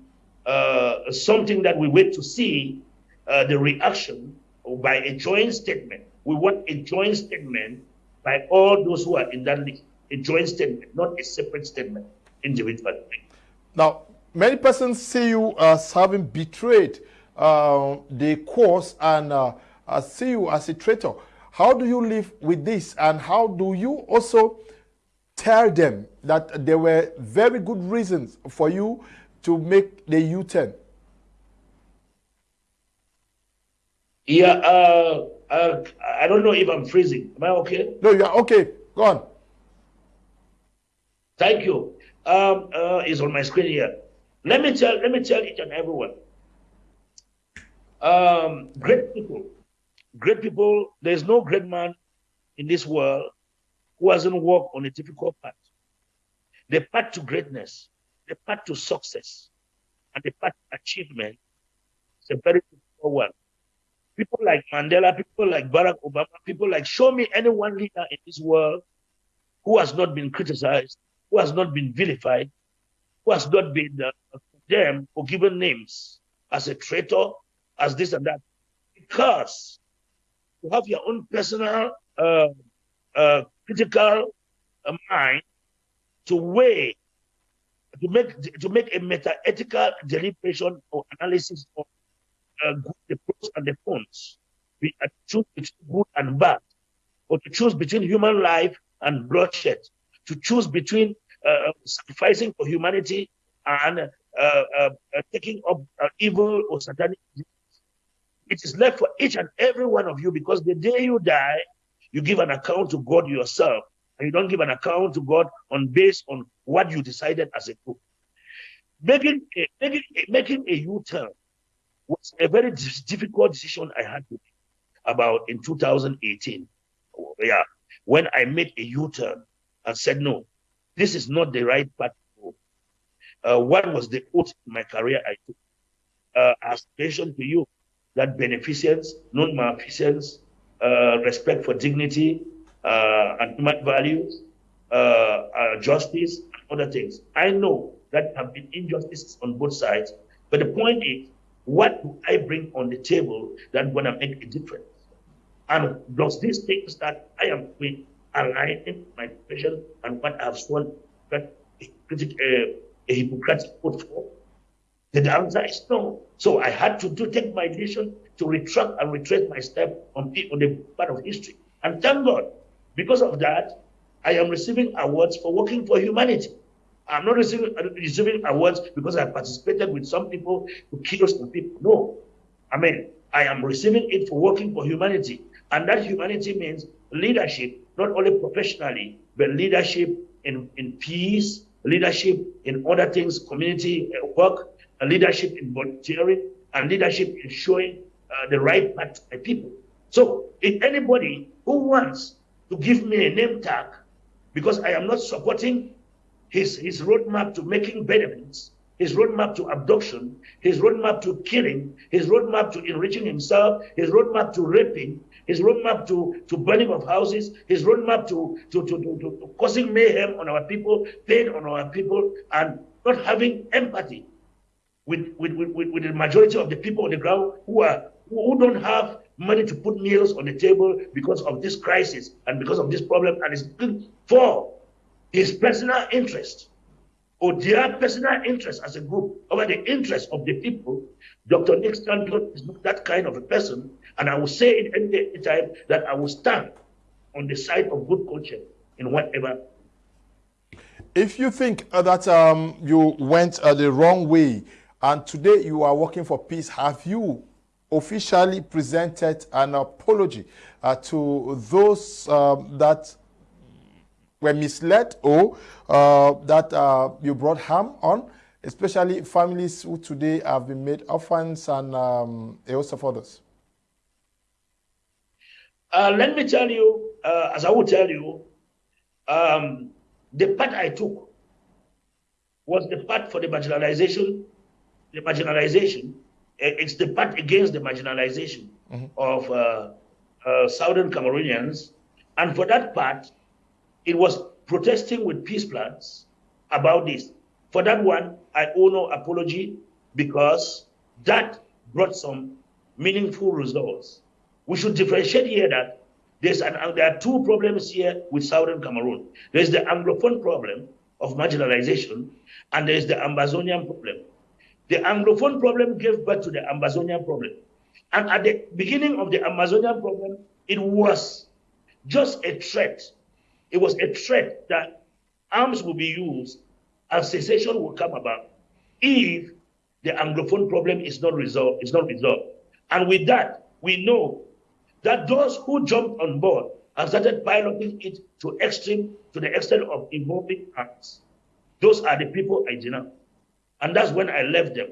uh, something that we wait to see uh, the reaction by a joint statement. We want a joint statement by all those who are in that list, a joint statement, not a separate statement individually. Now, many persons see you as having betrayed uh, the cause and uh, see you as a traitor. How do you live with this and how do you also tell them that there were very good reasons for you to make the U-turn? Yeah, uh, uh, I don't know if I'm freezing. Am I okay? No, you're okay. Go on. Thank you. Um, uh, it's on my screen here. Let me tell, let me tell each and everyone. Um, great people, great people. There's no great man in this world who hasn't walked on a difficult path. The path to greatness, the path to success, and the path to achievement is a very difficult one. People like Mandela, people like Barack Obama, people like show me any one leader in this world who has not been criticized, who has not been vilified, who has not been uh, condemned or given names as a traitor, as this and that. Because you have your own personal uh, uh, critical uh, mind to weigh, to make to make a meta-ethical deliberation or analysis of uh, the pros and the cons, We uh, choose between good and bad, or to choose between human life and bloodshed, to choose between uh, sacrificing for humanity and uh, uh, uh taking up evil or satanic. It is left for each and every one of you because the day you die, you give an account to God yourself, and you don't give an account to God on based on what you decided as a group. Making a, making a, making a U-turn was a very difficult decision I had to make about in 2018. Yeah, when I made a U-turn and said, no, this is not the right path. Uh, what was the oath in my career I took? Uh, as mentioned to you, that beneficence, non-maleficence, uh, respect for dignity uh, and human values, uh, uh, justice, and other things. I know that have been injustices on both sides, but the point is, what do I bring on the table that going to make a difference? And does this things that I am with aligning my profession and what I've sworn that a, a, uh, a Hippocratic oath for? The answer is no. So I had to do, take my decision to retract and retrace my step on, on the part of history. And thank God, because of that, I am receiving awards for working for humanity. I'm not receiving, receiving awards because I participated with some people to kill some people. No. I mean, I am receiving it for working for humanity. And that humanity means leadership, not only professionally, but leadership in, in peace, leadership in other things, community uh, work, leadership in volunteering, and leadership in showing uh, the right path to people. So if anybody who wants to give me a name tag because I am not supporting his, his roadmap to making benefits, his roadmap to abduction, his roadmap to killing, his roadmap to enriching himself, his roadmap to raping, his roadmap to, to burning of houses, his roadmap to, to, to, to, to causing mayhem on our people, pain on our people, and not having empathy with, with, with, with the majority of the people on the ground who are who don't have money to put meals on the table because of this crisis and because of this problem, and it's for his personal interest or their personal interest as a group over the interest of the people, Dr. Nick Stanton is not that kind of a person. And I will say it any time that I will stand on the side of good culture in whatever. If you think uh, that um, you went uh, the wrong way and today you are working for peace, have you officially presented an apology uh, to those um, that were misled or uh, that uh, you brought harm on, especially families who today have been made orphans and um, a host of others? Uh, let me tell you, uh, as I will tell you, um, the part I took was the part for the marginalization, the marginalization. It's the part against the marginalization mm-hmm. of uh, uh, Southern Cameroonians. And for that part, it was protesting with peace plans about this. For that one, I owe no apology because that brought some meaningful results. We should differentiate here that there's an, there are two problems here with Southern Cameroon. There's the Anglophone problem of marginalization, and there's the Ambazonian problem. The Anglophone problem gave birth to the Ambazonian problem. And at the beginning of the Ambazonian problem, it was just a threat. It was a threat that arms will be used and cessation will come about if the Anglophone problem is not resolved. Is not resolved. And with that, we know that those who jumped on board and started piloting it to extreme to the extent of involving arms, those are the people I denounce. And that's when I left them.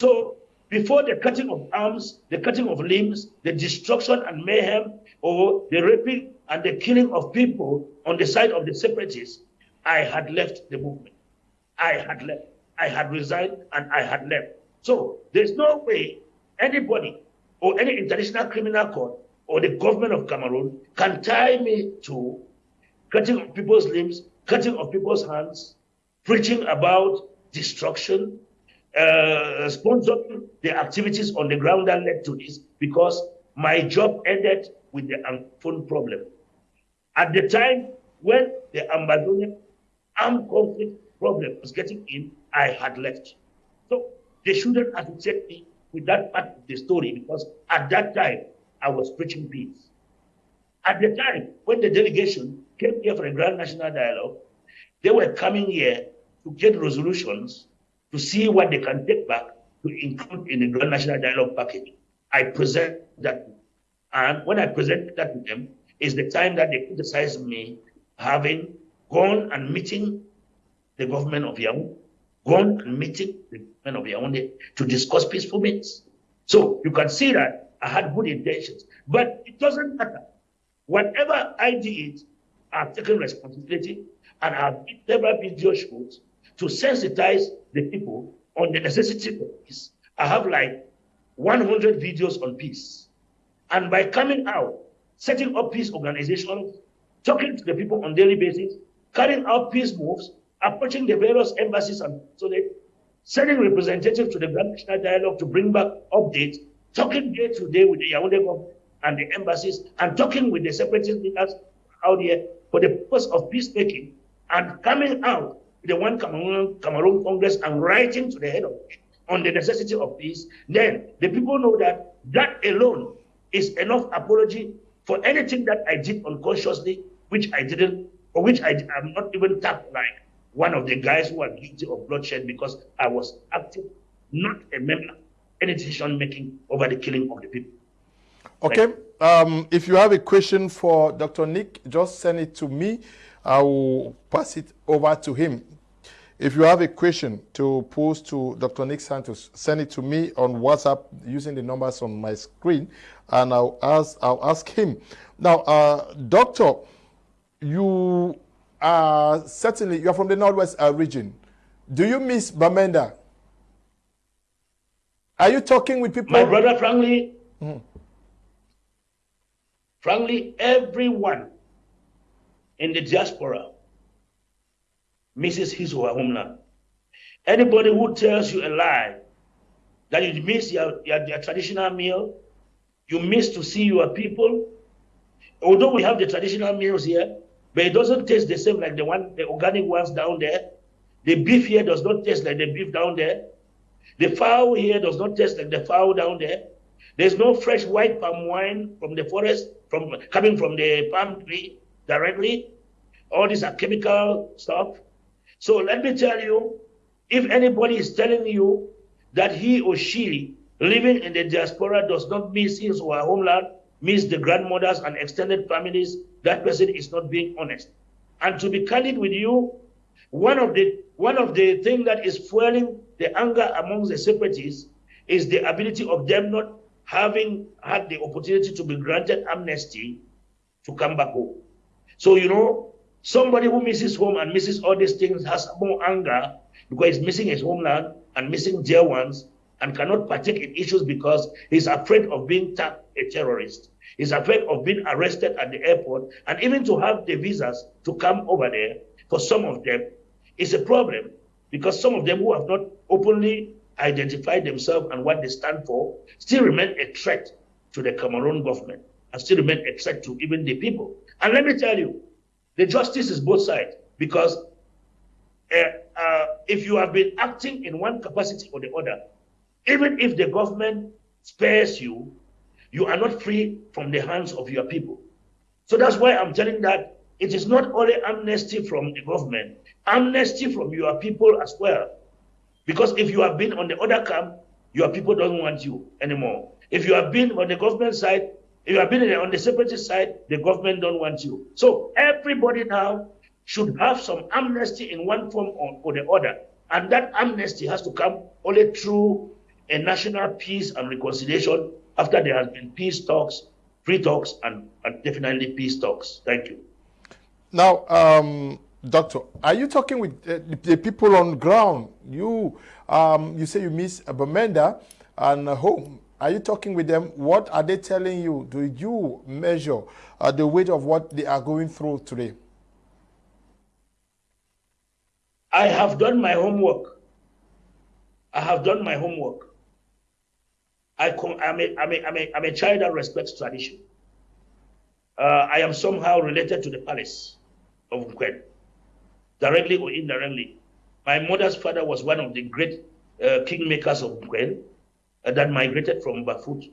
So before the cutting of arms, the cutting of limbs, the destruction and mayhem, or the raping and the killing of people on the side of the separatists, I had left the movement. I had left. I had resigned and I had left. So there's no way anybody or any international criminal court or the government of Cameroon can tie me to cutting of people's limbs, cutting of people's hands, preaching about destruction, uh, sponsoring the activities on the ground that led to this because my job ended with the phone problem. At the time when the Ambazonian armed conflict problem was getting in, I had left. So they shouldn't associate me with that part of the story because at that time I was preaching peace. At the time when the delegation came here for a grand national dialogue, they were coming here to get resolutions to see what they can take back to include in the grand national dialogue package. I present that, and when I present that to them, is the time that they criticize me having gone and meeting the government of Yaoundé, gone and meeting the government of Yaoundé to discuss peaceful means. So you can see that I had good intentions, but it doesn't matter. Whatever I did, I've taken responsibility and I've made several video to sensitize the people on the necessity of peace. I have like 100 videos on peace. And by coming out, setting up peace organizations, talking to the people on daily basis, carrying out peace moves, approaching the various embassies and consulate, sending representatives to the Grand National Dialogue to bring back updates, talking day to day with the Yaoundé government and the embassies, and talking with the separatist leaders out here for the purpose of peacemaking, and coming out with the one Cameroon, Cameroon Congress and writing to the head of it on the necessity of peace, then the people know that that alone is enough apology for anything that I did unconsciously, which I didn't, or which I am not even tapped like one of the guys who are guilty of bloodshed because I was active, not a member, any decision making over the killing of the people. Okay. Um, if you have a question for Dr. Nick, just send it to me. I will pass it over to him. If you have a question to pose to Dr. Nick Santos, send it to me on WhatsApp using the numbers on my screen, and I'll ask, I'll ask him. Now, uh, Doctor, you uh, certainly, you're from the Northwest uh, region. Do you miss Bamenda? Are you talking with people? My brother, frankly, mm. frankly, everyone in the diaspora misses his or her homeland. Anybody who tells you a lie that you miss your, your, your traditional meal, you miss to see your people, although we have the traditional meals here, but it doesn't taste the same like the one, the organic ones down there. The beef here does not taste like the beef down there. The fowl here does not taste like the fowl down there. There's no fresh white palm wine from the forest, from coming from the palm tree directly. All these are chemical stuff. So let me tell you, if anybody is telling you that he or she living in the diaspora does not miss his or her homeland, miss the grandmothers and extended families, that person is not being honest. And to be candid with you, one of the one of the things that is fueling the anger among the separatists is the ability of them not having had the opportunity to be granted amnesty to come back home. So, you know, somebody who misses home and misses all these things has more anger because he's missing his homeland and missing dear ones and cannot partake in issues because he's afraid of being tagged a terrorist. He's afraid of being arrested at the airport and even to have the visas to come over there for some of them is a problem because some of them who have not openly identified themselves and what they stand for still remain a threat to the Cameroon government and still remain a threat to even the people. And let me tell you, the justice is both sides because uh, uh, if you have been acting in one capacity or the other, even if the government spares you, you are not free from the hands of your people. So that's why I'm telling that it is not only amnesty from the government, amnesty from your people as well. Because if you have been on the other camp, your people don't want you anymore. If you have been on the government side, if you have been on the separatist side, the government don't want you. So everybody now should have some amnesty in one form or, or the other. And that amnesty has to come only through a national peace and reconciliation after there has been peace talks, free talks, and, and definitely peace talks. Thank you. Now, um, Doctor, are you talking with uh, the people on ground? You, um, you say you miss Bamenda and uh, home. Are you talking with them? What are they telling you? Do you measure uh, the weight of what they are going through today? I have done my homework. I have done my homework. I am a, I'm, a, I'm, a, I'm a child that respects tradition. Uh, I am somehow related to the palace of Nkwen, directly or indirectly. My mother's father was one of the great uh, kingmakers of Nkwen that migrated from Bafut,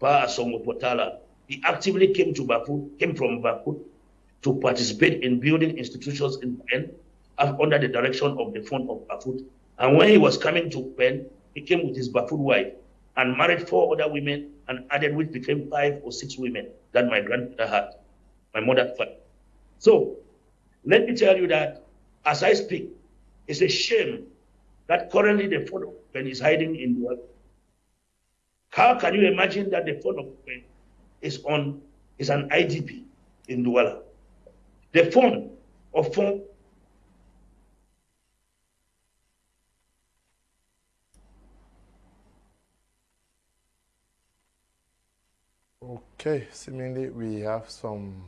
Pa Potala. He actively came to Bafut, came from Bafut to participate in building institutions in Pen uh, under the direction of the Fon of Bafut. And when he was coming to Pen, he came with his Bafut wife and married four other women and added which became five or six women that my grandfather had, my mother had. So let me tell you that as I speak, it's a shame that currently the Fon of Pen is hiding in the. How can you imagine that the Fon of Pen is on is an IDP in Douala? The Fon of phone Okay, seemingly we have some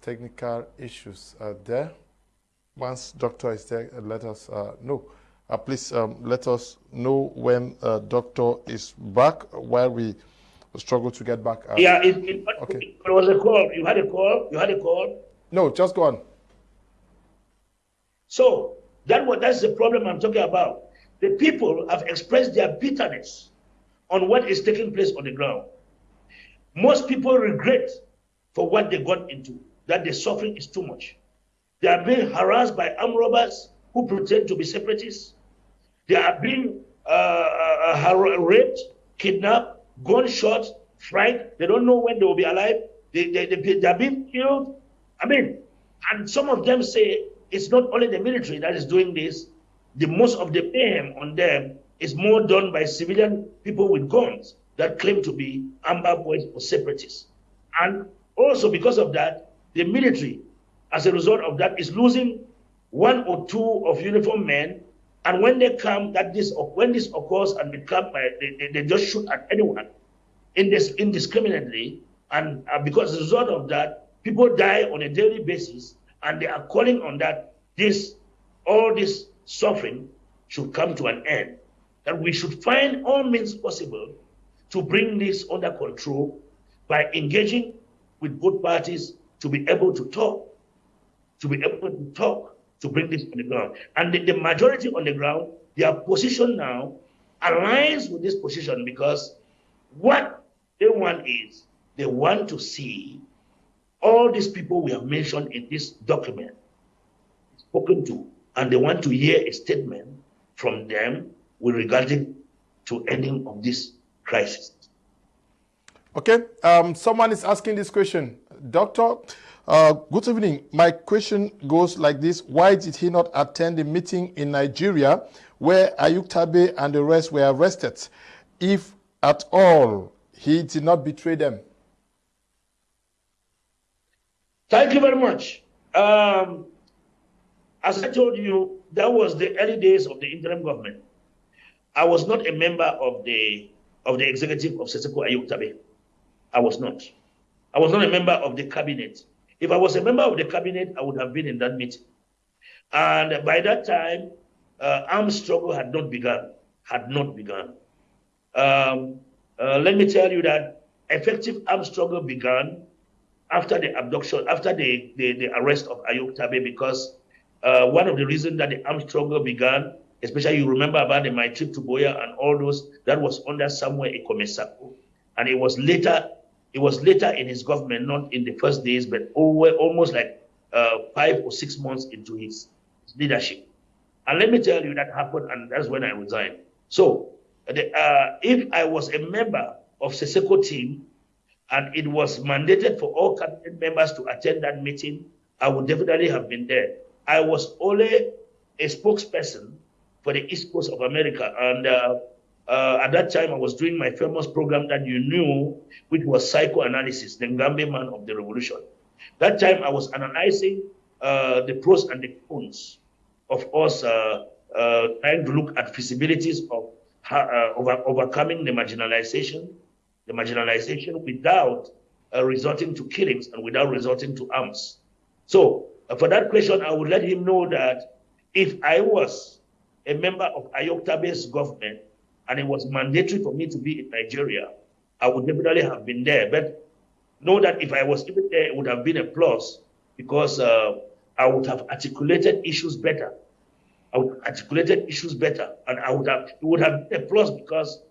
technical issues uh, there. Once doctor is there, uh, let us uh, know. Uh, please um, let us know when uh, doctor is back while we struggle to get back. yeah, it, it, okay. it was a call. You had a call. You had a call. No, just go on. So that what that's the problem I'm talking about. The people have expressed their bitterness on what is taking place on the ground. Most people regret for what they got into, that the suffering is too much. They are being harassed by armed robbers who pretend to be separatists. They are being uh, uh, raped, kidnapped, gunshot, fried. They don't know when they will be alive. They, they, they, they are being killed. I mean, and some of them say it's not only the military that is doing this. The most of the mayhem on them is more done by civilian people with guns that claim to be Amba Boys or separatists. And also because of that, the military, as a result of that, is losing one or two of uniformed men. And when they come, that this when this occurs and they come, they, they, they just shoot at anyone indiscriminately. And uh, because as a result of that, people die on a daily basis, and they are calling on that this all this suffering should come to an end. That we should find all means possible to bring this under control by engaging with both parties to be able to talk, to be able to talk, to bring this on the ground. And the, the majority on the ground, their position now aligns with this position because what they want is they want to see all these people we have mentioned in this document spoken to, and they want to hear a statement from them with regard to ending of this crisis. Okay, um, someone is asking this question. Doctor, uh, good evening. My question goes like this. Why did he not attend the meeting in Nigeria where Ayuk Tabe and the rest were arrested? If at all, he did not betray them. Thank you very much. Um, as I told you, that was the early days of the interim government. I was not a member of the of the executive of Sisiku Ayuk Tabe. I was not. I was not a member of the cabinet. If I was a member of the cabinet, I would have been in that meeting. And by that time, uh, armed struggle had not begun. Had not begun. Um, uh, let me tell you that effective armed struggle began after the abduction, after the, the, the arrest of Ayuk Tabe, because uh, one of the reasons that the armed struggle began, especially you remember about the, my trip to Buea and all those, that was under Samuel Ikome Sako. And it was later, it was later in his government, not in the first days, but over, almost like uh, five or six months into his, leadership. And let me tell you, that happened, and that's when I resigned. So, the, uh, if I was a member of Sisiku team, and it was mandated for all cabinet members to attend that meeting, I would definitely have been there. I was only a spokesperson for the East Coast of America, and uh, uh, at that time I was doing my famous program that you knew, which was psychoanalysis, the Ngambi man of the revolution. That time I was analyzing uh, the pros and the cons of us uh, uh, trying to look at feasibilities of uh, over, overcoming the marginalization the marginalization without uh, resorting to killings and without resorting to arms. So for that question, I would let him know that if I was a member of Ayuk Tabe's government and it was mandatory for me to be in Nigeria, I would definitely have been there. But know that if I was even there, it would have been a plus because uh, I would have articulated issues better. I would articulated issues better, and I would have it would have been a plus because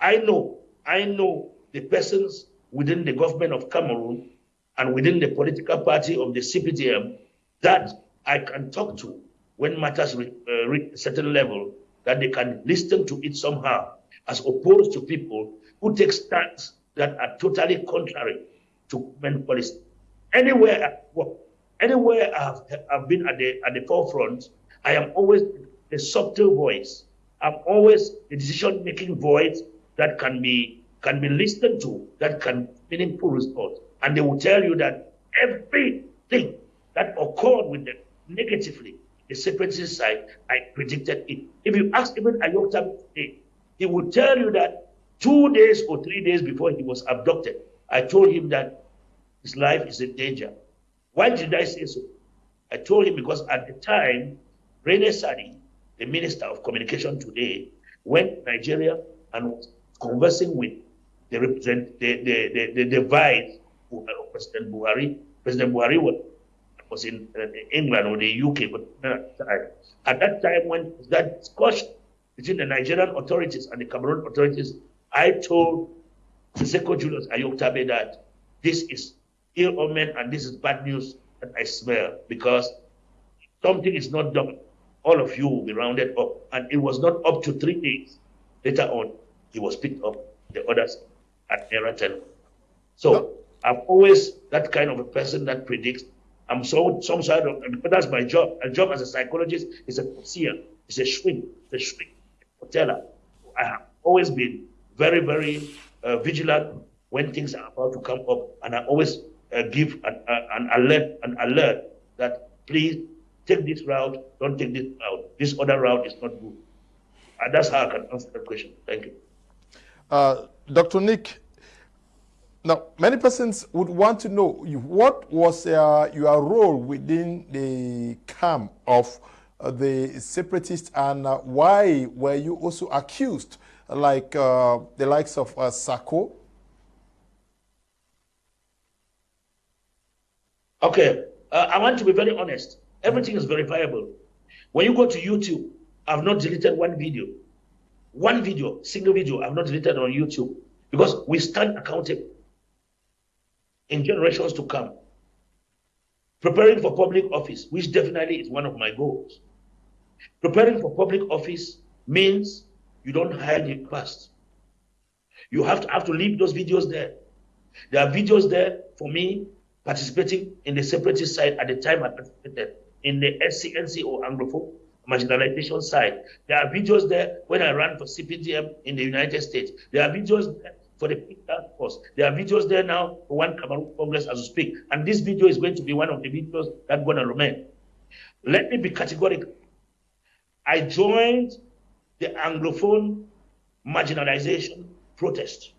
I know I know the persons within the government of Cameroon and within the political party of the CPDM that I can talk to when matters reach, uh, reach a certain level, that they can listen to it somehow, as opposed to people who take stands that are totally contrary to government policy. Anywhere anywhere I have, I've been at the at the forefront, I am always the subtle voice. I'm always the decision-making voice that can be can be listened to that can meaningful response. And they will tell you that everything that occurred with them negatively, the separatist side, I predicted it. If you ask even Ayokta today, he will tell you that two days or three days before he was abducted, I told him that his life is in danger. Why did I say so? I told him because at the time, Rene Sadi, the Minister of Communication today, went to Nigeria and was conversing with they represent the, the, the, the divide uh, of President Buhari. President Buhari was, was in uh, England or the UK, but at that time when that discussion between the Nigerian authorities and the Cameroon authorities, I told Sisiku Julius Ayuk Tabe that this is ill omen and this is bad news that I smell because something is not done. All of you will be rounded up. And it was not up to three days. Later on, he was picked up. The others at Eraten. So I'm always that kind of a person that predicts. I'm so some sort of, but that's my job. A job as a psychologist is a seer, it's a shrink, a shrink, a teller. I have always been very, very uh, vigilant when things are about to come up, and I always uh, give an, uh, an alert, an alert that please take this route, don't take this route. This other route is not good. And that's how I can answer that question. Thank you. Uh, Dr. Nick, now many persons would want to know what was uh, your role within the camp of uh, the separatists and uh, why were you also accused like uh, the likes of uh, Sako? Okay, I want to be very honest. Everything is verifiable. When you go to YouTube, I've not deleted one video. One video, single video, I've not deleted on YouTube because we stand accountable in generations to come. Preparing for public office, which definitely is one of my goals. Preparing for public office means you don't hide your past. You have to have to leave those videos there. There are videos there for me participating in the separatist side at the time I participated in the SCNC or Anglophone marginalization side. There are videos there when I ran for CPDM in the United States. There are videos for the force. There are videos there now for one Cameroon Congress as we speak. And this video is going to be one of the videos that's going to remain. Let me be categorical. I joined the Anglophone marginalization protest,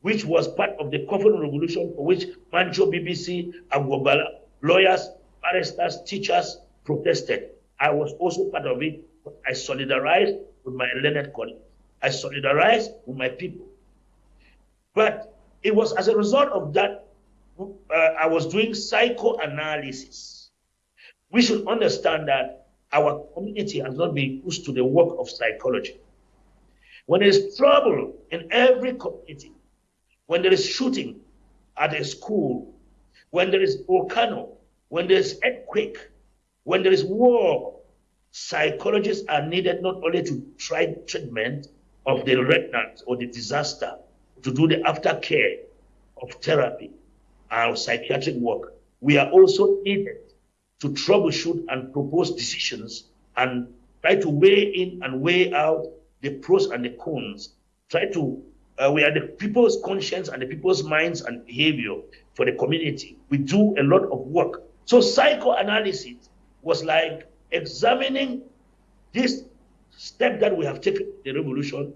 which was part of the Coffin Revolution for which Mancho, Bibixy, Agwabala, lawyers, barristers, teachers protested. I was also part of it. I solidarized with my learned colleagues. I solidarized with my people. But it was as a result of that, uh, I was doing psychoanalysis. We should understand that our community has not been used to the work of psychology. When there is trouble in every community, when there is shooting at a school, when there is volcano, when there is earthquake, when there is war, psychologists are needed not only to try treatment of the remnant or the disaster, to do the aftercare of therapy and psychiatric work. We are also needed to troubleshoot and propose decisions and try to weigh in and weigh out the pros and the cons. Try to, uh, we are the people's conscience and the people's minds and behavior for the community. We do a lot of work. So psychoanalysis was like examining this step that we have taken the revolution,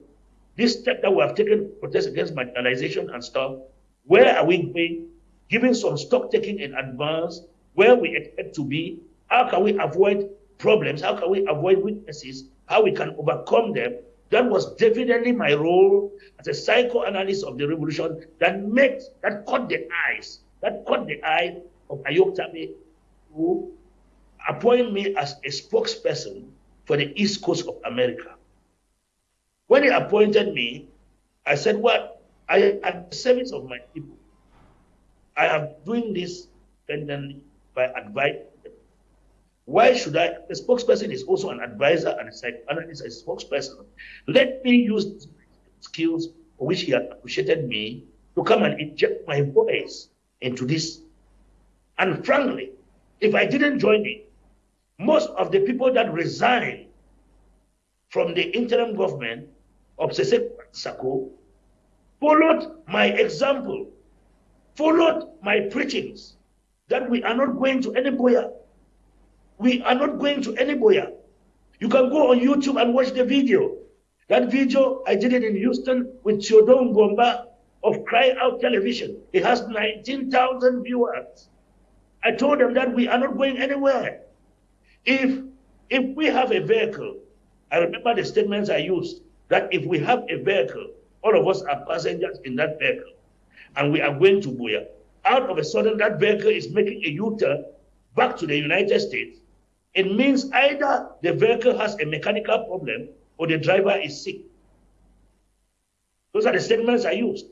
this step that we have taken protest against marginalization and stuff. Where are we going? Giving some stock taking in advance, where we expect to be, how can we avoid problems, how can we avoid weaknesses, how we can overcome them. That was definitely my role as a psychoanalyst of the revolution that made, that caught the eyes, that caught the eye of Ayuk Tabe, who appointed me as a spokesperson for the East Coast of America. When he appointed me, I said, Well, I am at the service of my people. I am doing this independently by advice. Why should I? The spokesperson is also an advisor and a psychoanalyst, a spokesperson. Let me use skills for which he had appreciated me to come and inject my voice into this. And frankly, if I didn't join it, most of the people that resigned from the interim government Sese Sako followed my example, followed my preachings that we are not going to any Buea. We are not going to any Buea. You can go on YouTube and watch the video. That video, I did it in Houston with Theodore Gomba of Cry Out Television. It has 19,000 viewers. I told them that we are not going anywhere. If if we have a vehicle, I remember the statements I used that if we have a vehicle, all of us are passengers in that vehicle, and we are going to Buea. Out of a sudden, that vehicle is making a U-turn back to the United States. It means either the vehicle has a mechanical problem or the driver is sick. Those are the statements I used.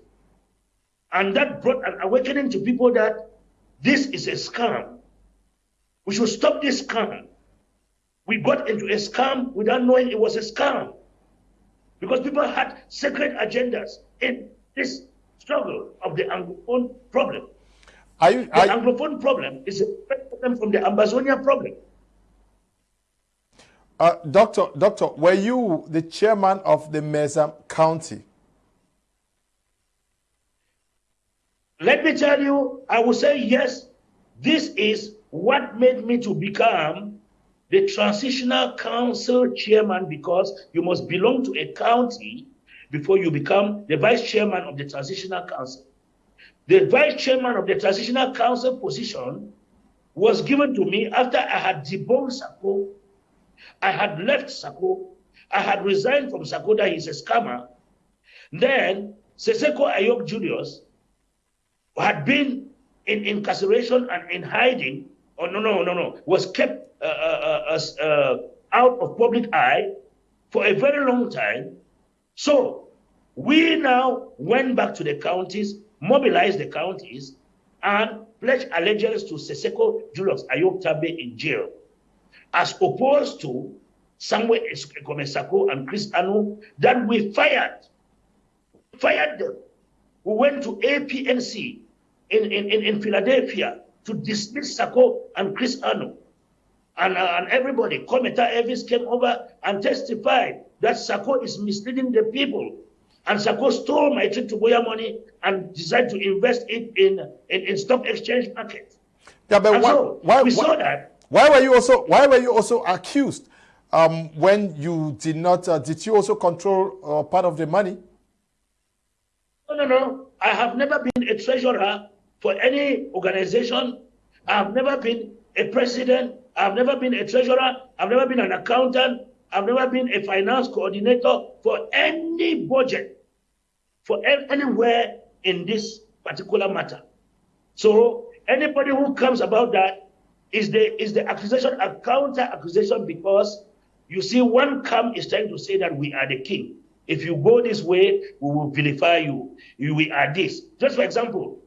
And that brought an awakening to people that this is a scam. We should stop this scam. We got into a scam without knowing it was a scam. Because people had secret agendas in this struggle of the Anglophone problem. Are you, the Anglophone problem is a problem from the Ambazonia problem. Uh, doctor, doctor, were you the chairman of the Mezam County? Let me tell you, I will say yes. This is what made me to become the transitional council chairman because you must belong to a county before you become the vice chairman of the transitional council. The vice chairman of the transitional council position was given to me after I had debunked Sako. I had left Sako. I had resigned from Sako that he's a scammer. Then Sisiku Ayuk Julius had been in incarceration and in hiding. Oh, no, no, no, no. Was kept uh, uh, uh, out of public eye for a very long time. So we now went back to the counties, mobilized the counties, and pledged allegiance to Sisiku Julius Ayuk Tabe in jail, as opposed to Samuel Ikome Sako and Chris Anu that we fired. Fired them. We went to APNC in, in, in Philadelphia to dismiss Sako and Chris Anu and, uh, and everybody, Kometa Elvis came over and testified that Sako is misleading the people. And Sako stole my trip to Buea money and decided to invest it in, in, in stock exchange market. Yeah, but why, so why, we why, saw that. Why were you also why were you also accused um, when you did not uh, did you also control uh, part of the money? No, no, no. I have never been a treasurer for any organization. I have never been a president. I've never been a treasurer. I've never been an accountant. I've never been a finance coordinator for any budget, for anywhere in this particular matter. So anybody who comes about that is the is the accusation a counter accusation because you see one camp is trying to say that we are the king. If you go this way, we will vilify you. We are this. Just for example,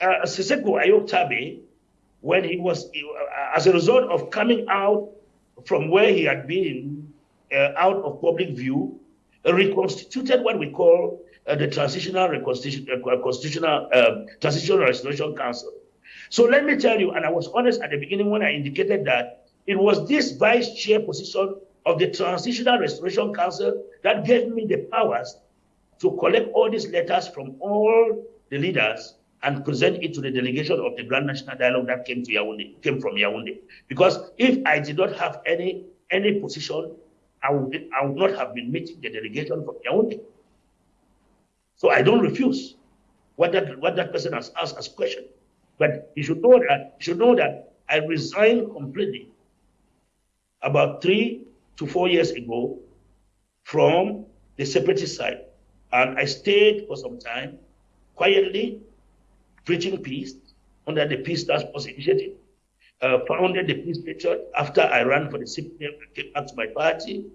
uh, Sisiku when he was, uh, as a result of coming out from where he had been uh, out of public view, reconstituted what we call uh, the Transitional uh, Constitutional um, Transitional Restoration Council. So let me tell you, and I was honest at the beginning when I indicated that it was this vice chair position of the Transitional Restoration Council that gave me the powers to collect all these letters from all the leaders and present it to the delegation of the Grand National Dialogue that came to Yaoundé, came from Yaoundé. Because if I did not have any any position, I would, I would not have been meeting the delegation from Yaoundé. So I don't refuse what that what that person has asked as question. But you should know that you should know that I resigned completely about three to four years ago from the separatist side. And I stayed for some time quietly preaching peace under the Peace Task Force Initiative. Uh, founded the Peace Patriot after I ran for the CPDM, came back to my party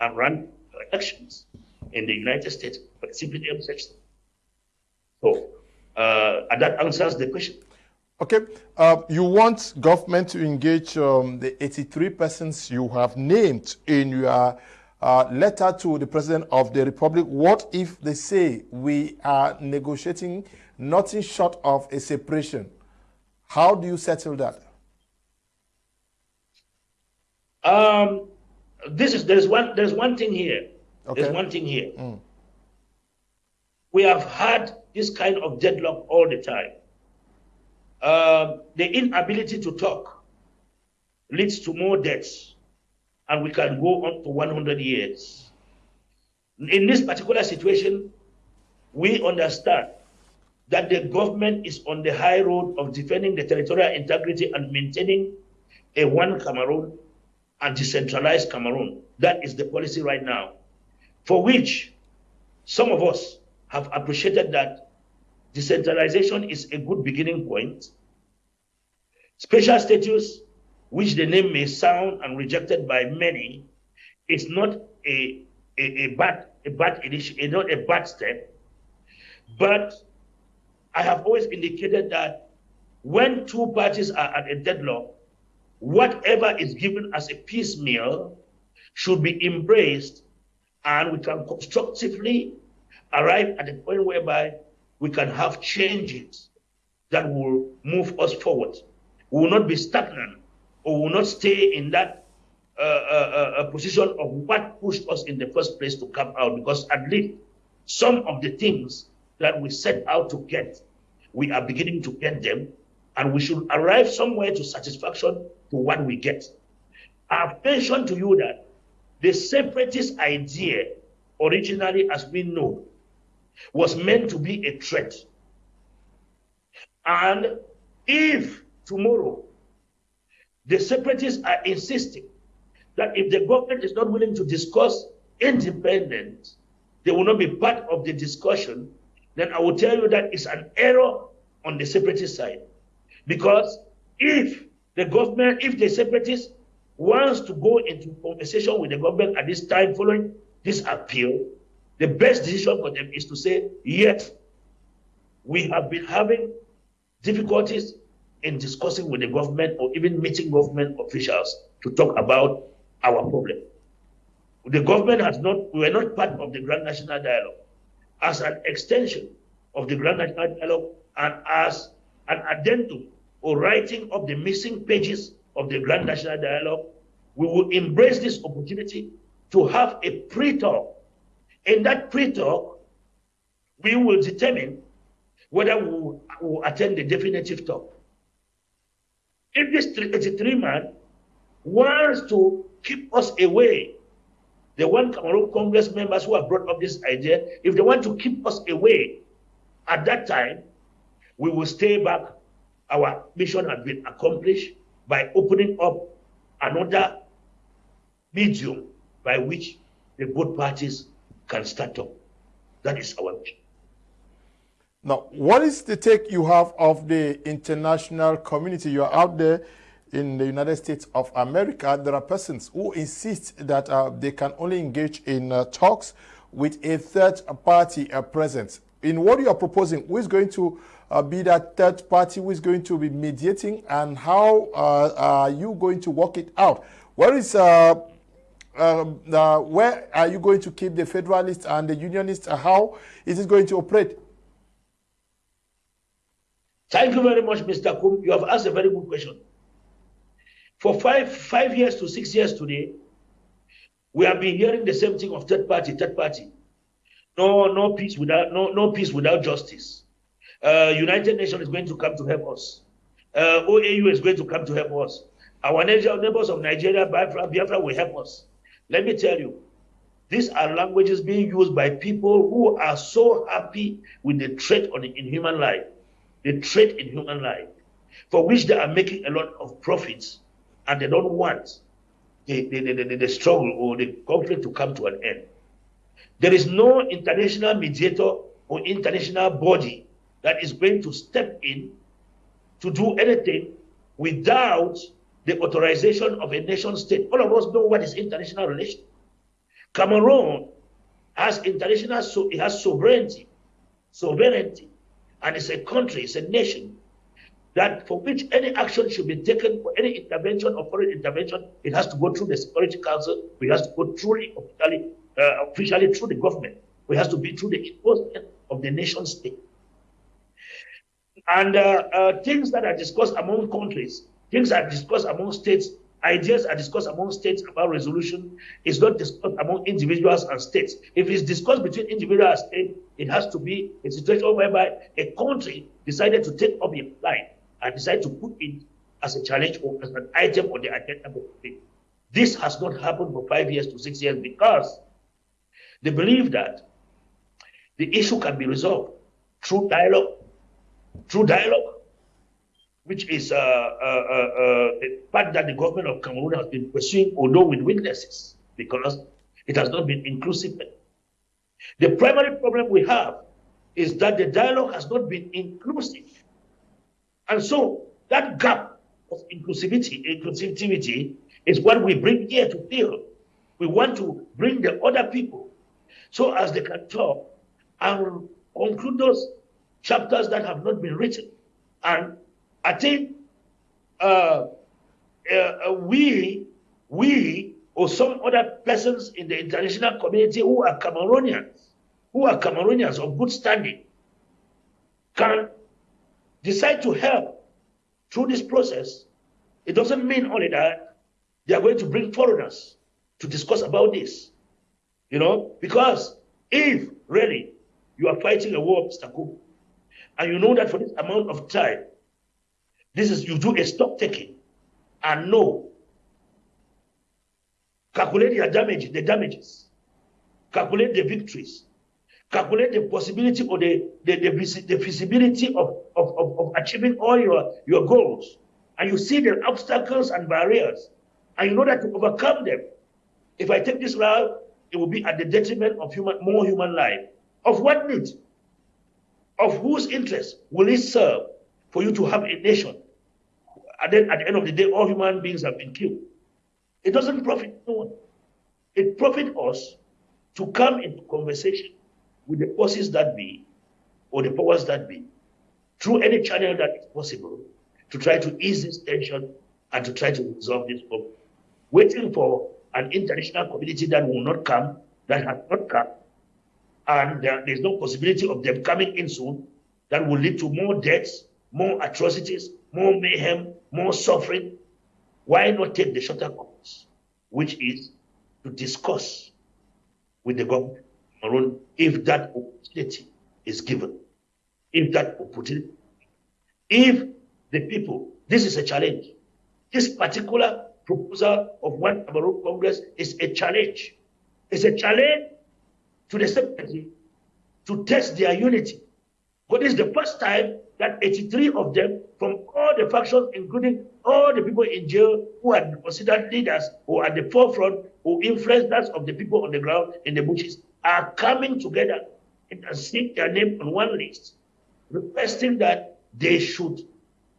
and ran elections in the United States for the CPDM section. So, uh, and that answers the question. Okay, uh, you want government to engage um, the 83 persons you have named in your uh, letter to the President of the Republic. What if they say we are negotiating nothing short of a separation? How do you settle that? Um, this is there's one there's one thing here. Okay. There's one thing here. Mm. We have had this kind of deadlock all the time uh, the inability to talk leads to more deaths, and we can go on to 100 years. In this particular situation, we understand that the government is on the high road of defending the territorial integrity and maintaining a one Cameroon and decentralized Cameroon. That is the policy right now, for which some of us have appreciated that Decentralization is a good beginning point. Special status, which the name may sound and rejected by many, is not a, a, a bad a bad initiative, not a bad step. But I have always indicated that when two parties are at a deadlock, whatever is given as a piecemeal should be embraced and we can constructively arrive at a point whereby we can have changes that will move us forward. We will not be stagnant or will not stay in that uh, uh, uh, position of what pushed us in the first place to come out because at least some of the things that we set out to get, we are beginning to get them and we should arrive somewhere to satisfaction to what we get. I've mentioned to you that the separatist idea, originally as we know, was meant to be a threat. And if tomorrow the separatists are insisting that if the government is not willing to discuss independence, they will not be part of the discussion, then I will tell you that it's an error on the separatist side. Because if the government, if the separatists wants to go into conversation with the government at this time following this appeal, the best decision for them is to say, yes, we have been having difficulties in discussing with the government or even meeting government officials to talk about our problem. The government has not, we are not part of the Grand National Dialogue. As an extension of the Grand National Dialogue and as an addendum or writing of the missing pages of the Grand National Dialogue, we will embrace this opportunity to have a pre-talk in that pre-talk, we will determine whether we will, will attend the definitive talk. If this 83 man wants to keep us away, the one Cameroon Congress members who have brought up this idea, if they want to keep us away at that time, we will stay back. Our mission has been accomplished by opening up another medium by which the both parties can start up. That is our mission. Now, what is the take you have of the international community? You are out there in the United States of America. There are persons who insist that uh, they can only engage in uh, talks with a third party uh, present. In what you are proposing, who is going to uh, be that third party, who is going to be mediating, and how uh, are you going to work it out? Where is uh, um, where are you going to keep the federalists and the unionists? how is it going to operate? Thank you very much, Mr. Kum. You have asked a very good question. For five, five years to six years today, we have been hearing the same thing of third party, third party. No, no peace without no, no peace without justice. Uh, United Nations is going to come to help us. Uh, OAU is going to come to help us. Our neighbors of Nigeria, Biafra, Biafra will help us. Let me tell you, these are languages being used by people who are so happy with the threat on in human life the trade in human life, for which they are making a lot of profits, and they don't want the, the, the, the, struggle or the conflict to come to an end. There is no international mediator or international body that is going to step in to do anything without the authorization of a nation state. All of us know what is international relation. Cameroon has international, so it has sovereignty, sovereignty and it's a country, it's a nation that for which any action should be taken for any intervention or foreign intervention, it has to go through the Security Council. It has to go truly officially, uh, officially through the government. It has to be through the enforcement of the nation state. And uh, uh, things that are discussed among countries, things are discussed among states Ideas are discussed among states about resolution. It's not discussed among individuals and states. If it's discussed between individuals and state, it has to be a situation whereby a country decided to take up a line and decided to put it as a challenge or as an item on the agenda of the day. This has not happened for five years to six years because they believe that the issue can be resolved through dialogue, through dialogue, which is uh, uh, uh, a part that the government of Cameroon has been pursuing, although with weaknesses, because it has not been inclusive. The primary problem we have is that the dialogue has not been inclusive. And so that gap of inclusivity, inclusivity is what we bring here to fill. We want to bring the other people so as they can talk and conclude those chapters that have not been written and I think uh, uh, uh, we, we or some other persons in the international community who are Cameroonians, who are Cameroonians of good standing, can decide to help through this process. It doesn't mean only that they are going to bring foreigners to discuss about this. You know, because if really you are fighting a war, Mr. Kum, and you know that for this amount of time, this is you do a stock taking and know. Calculate your damage, the damages. Calculate the victories. Calculate the possibility or the, the, the, the feasibility of, of, of, of achieving all your, your goals. And you see the obstacles and barriers. And you know that to overcome them, if I take this route, it will be at the detriment of human, more human life. Of what need? Of whose interest will it serve for you to have a nation and then at the end of the day, all human beings have been killed. It doesn't profit no one. It profits us to come into conversation with the forces that be or the powers that be through any channel that is possible to try to ease this tension and to try to resolve this problem. Waiting for an international community that will not come, that has not come, and uh, there's no possibility of them coming in soon, that will lead to more deaths, more atrocities, more mayhem, more suffering, why not take the shorter course, which is to discuss with the government if that opportunity is given. If that opportunity, if the people, this is a challenge. This particular proposal of one Cameroon Congress is a challenge. It's a challenge to the secretary to test their unity. But it's the first time that 83 of them from all the factions, including all the people in jail who are considered leaders, who are at the forefront, who influencers of the people on the ground in the bushes, are coming together and seeing their name on one list, requesting that they should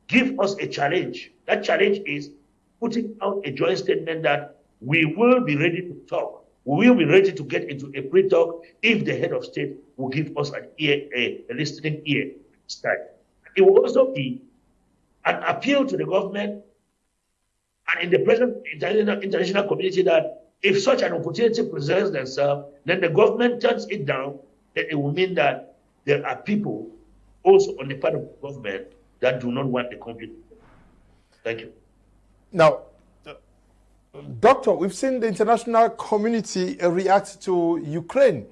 give us a challenge. That challenge is putting out a joint statement that we will be ready to talk. We will be ready to get into a pre talk if the head of state will give us an ear, a, a listening ear. Start. It will also be an appeal to the government and in the present international, international community that if such an opportunity presents themselves, then the government turns it down, then it will mean that there are people also on the part of government that do not want the conflict. Thank you. Now, Doctor, we've seen the international community react to Ukraine.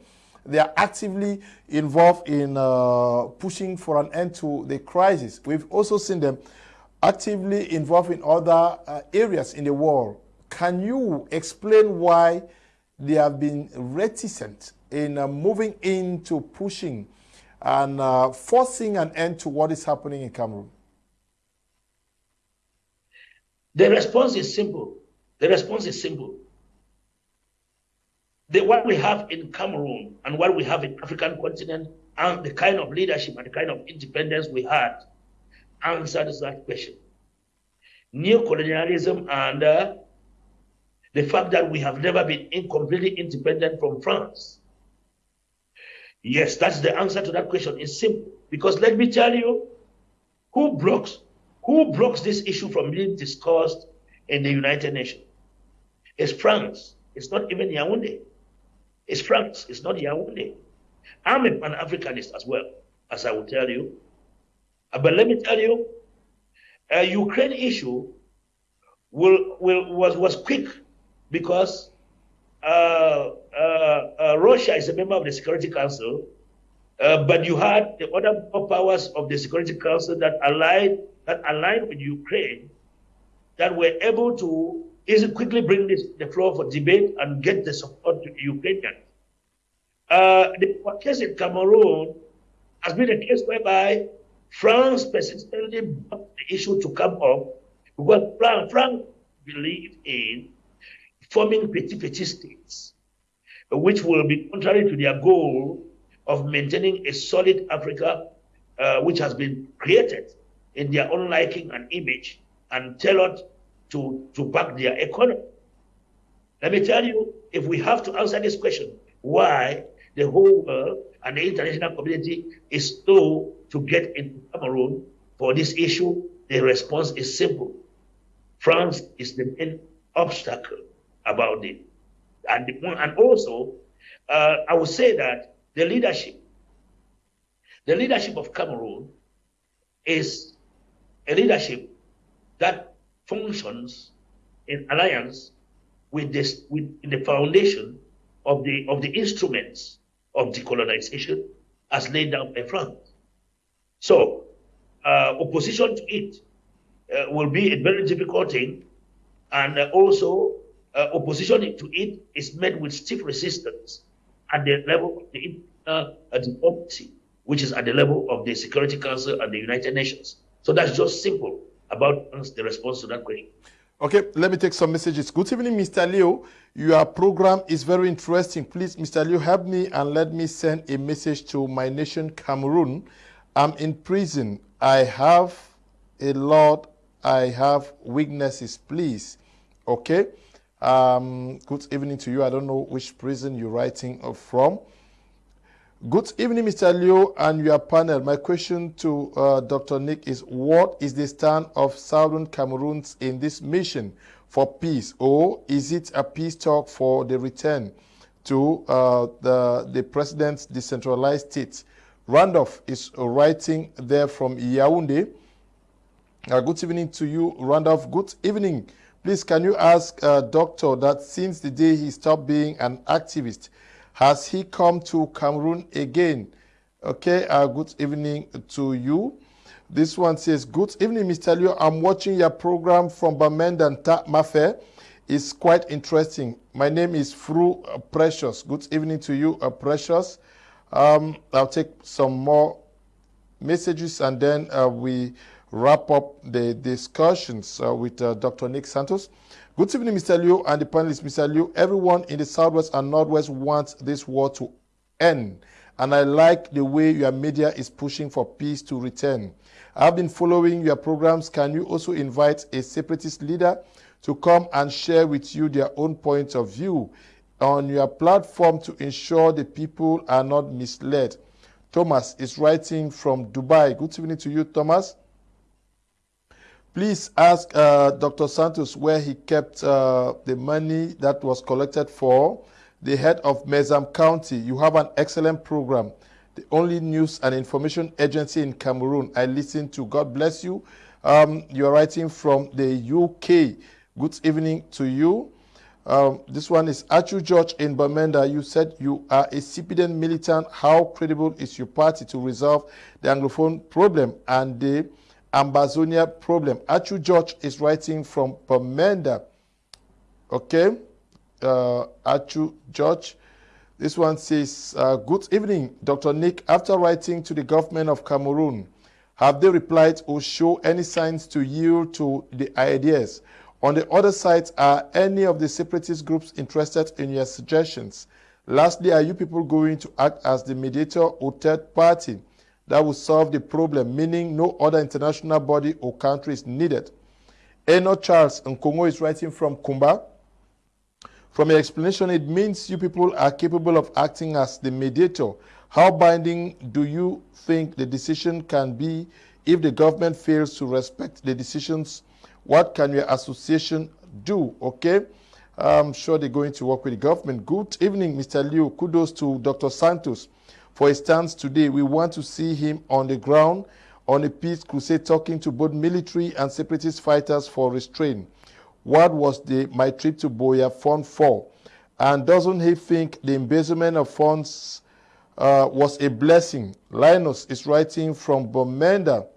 They are actively involved in uh, pushing for an end to the crisis. We've also seen them actively involved in other uh, areas in the world. Can you explain why they have been reticent in uh, moving into pushing and uh, forcing an end to what is happening in Cameroon? The response is simple. The response is simple. The, what we have in Cameroon and what we have in African continent and the kind of leadership and the kind of independence we had answers that question. Neo-colonialism and uh, the fact that we have never been completely independent from France. Yes, that's the answer to that question. It's simple. Because let me tell you, who blocks who blocks this issue from being discussed in the United Nations? It's France. It's not even Yaoundé. It's France. It's not Yaoundé. I'm a Pan-Africanist as well, as I will tell you. Uh, but let me tell you, a Ukraine issue will, will, was, was quick because uh, uh, uh, Russia is a member of the Security Council, uh, but you had the other powers of the Security Council that allied that aligned with Ukraine that were able to easily quickly bring this the floor for debate and get the support to Ukrainians. Uh, the case in Cameroon has been a case whereby France persistently brought the issue to come up because France, France believed in forming petit petit states, which will be contrary to their goal of maintaining a solid Africa, uh, which has been created in their own liking and image and tailored to, to back their economy. Let me tell you, if we have to answer this question, why the whole world and the international community is slow to get into Cameroon for this issue, the response is simple. France is the main obstacle about it. And, and also, uh, I would say that the leadership, the leadership of Cameroon is a leadership that functions in alliance with this with the foundation of the of the instruments of decolonization as laid down by France. So uh, opposition to it uh, will be a very difficult thing, and uh, also uh, opposition to it is met with stiff resistance at the level of the diplomacy, which is at the level of the Security Council and the United Nations. So that's just simple about the response to that question. Okay, let me take some messages. Good evening, Mr. Leo. Your program is very interesting. Please, Mr. Leo, help me and let me send a message to my nation, Cameroon. I'm in prison. I have a lot. I have weaknesses. Please. Okay. Um, good evening to you. I don't know which prison you're writing from. Good evening, Mr. Leo and your panel. My question to uh, Dr. Nick is, what is the stand of Southern Cameroons in this mission for peace? Or is it a peace talk for the return to uh, the, the president's decentralized states? Randolph is writing there from Yaoundé. Uh, good evening to you, Randolph. Good evening. Please, can you ask uh, Doctor that since the day he stopped being an activist, has he come to Cameroon again? Okay, uh, good evening to you. This one says, Good evening, Mr. Liu. I'm watching your program from Bamenda and Mafe. It's quite interesting. My name is Fru uh, Precious. Good evening to you, uh, Precious. Um, I'll take some more messages and then uh, we wrap up the discussions uh, with uh, Dr. Nick Santos. Good evening, Mr. Liu and the panelists. Mr. Liu, everyone in the Southwest and Northwest wants this war to end. And I like the way your media is pushing for peace to return. I've been following your programs. Can you also invite a separatist leader to come and share with you their own point of view on your platform to ensure the people are not misled? Thomas is writing from Dubai. Good evening to you, Thomas. Please ask uh, Dr. Santos where he kept uh, the money that was collected for the head of Mezam County. You have an excellent program, the only news and information agency in Cameroon. I listen to. God bless you. Um, you are writing from the UK. Good evening to you. Um, this one is Achu George in Bamenda. You said you are a CPDM militant. How credible is your party to resolve the Anglophone problem and the Ambazonia problem. Achu George is writing from Bamenda. Okay. Uh, Achu George. This one says, uh, Good evening, Dr. Nick. After writing to the government of Cameroon, have they replied or show any signs to yield to the ideas? On the other side, are any of the separatist groups interested in your suggestions? Lastly, are you people going to act as the mediator or third party that will solve the problem, meaning no other international body or country is needed. Eno Charles Nkongo is writing from Kumba. From your explanation, it means you people are capable of acting as the mediator. How binding do you think the decision can be if the government fails to respect the decisions? What can your association do? Okay. I'm sure they're going to work with the government. Good evening, Mr. Liu. Kudos to Dr. Santos for his stance today. We want to see him on the ground on a peace crusade talking to both military and separatist fighters for restraint. What was the my trip to Buea fund for? And doesn't he think the embezzlement of funds uh, was a blessing? Linus is writing from Bamenda.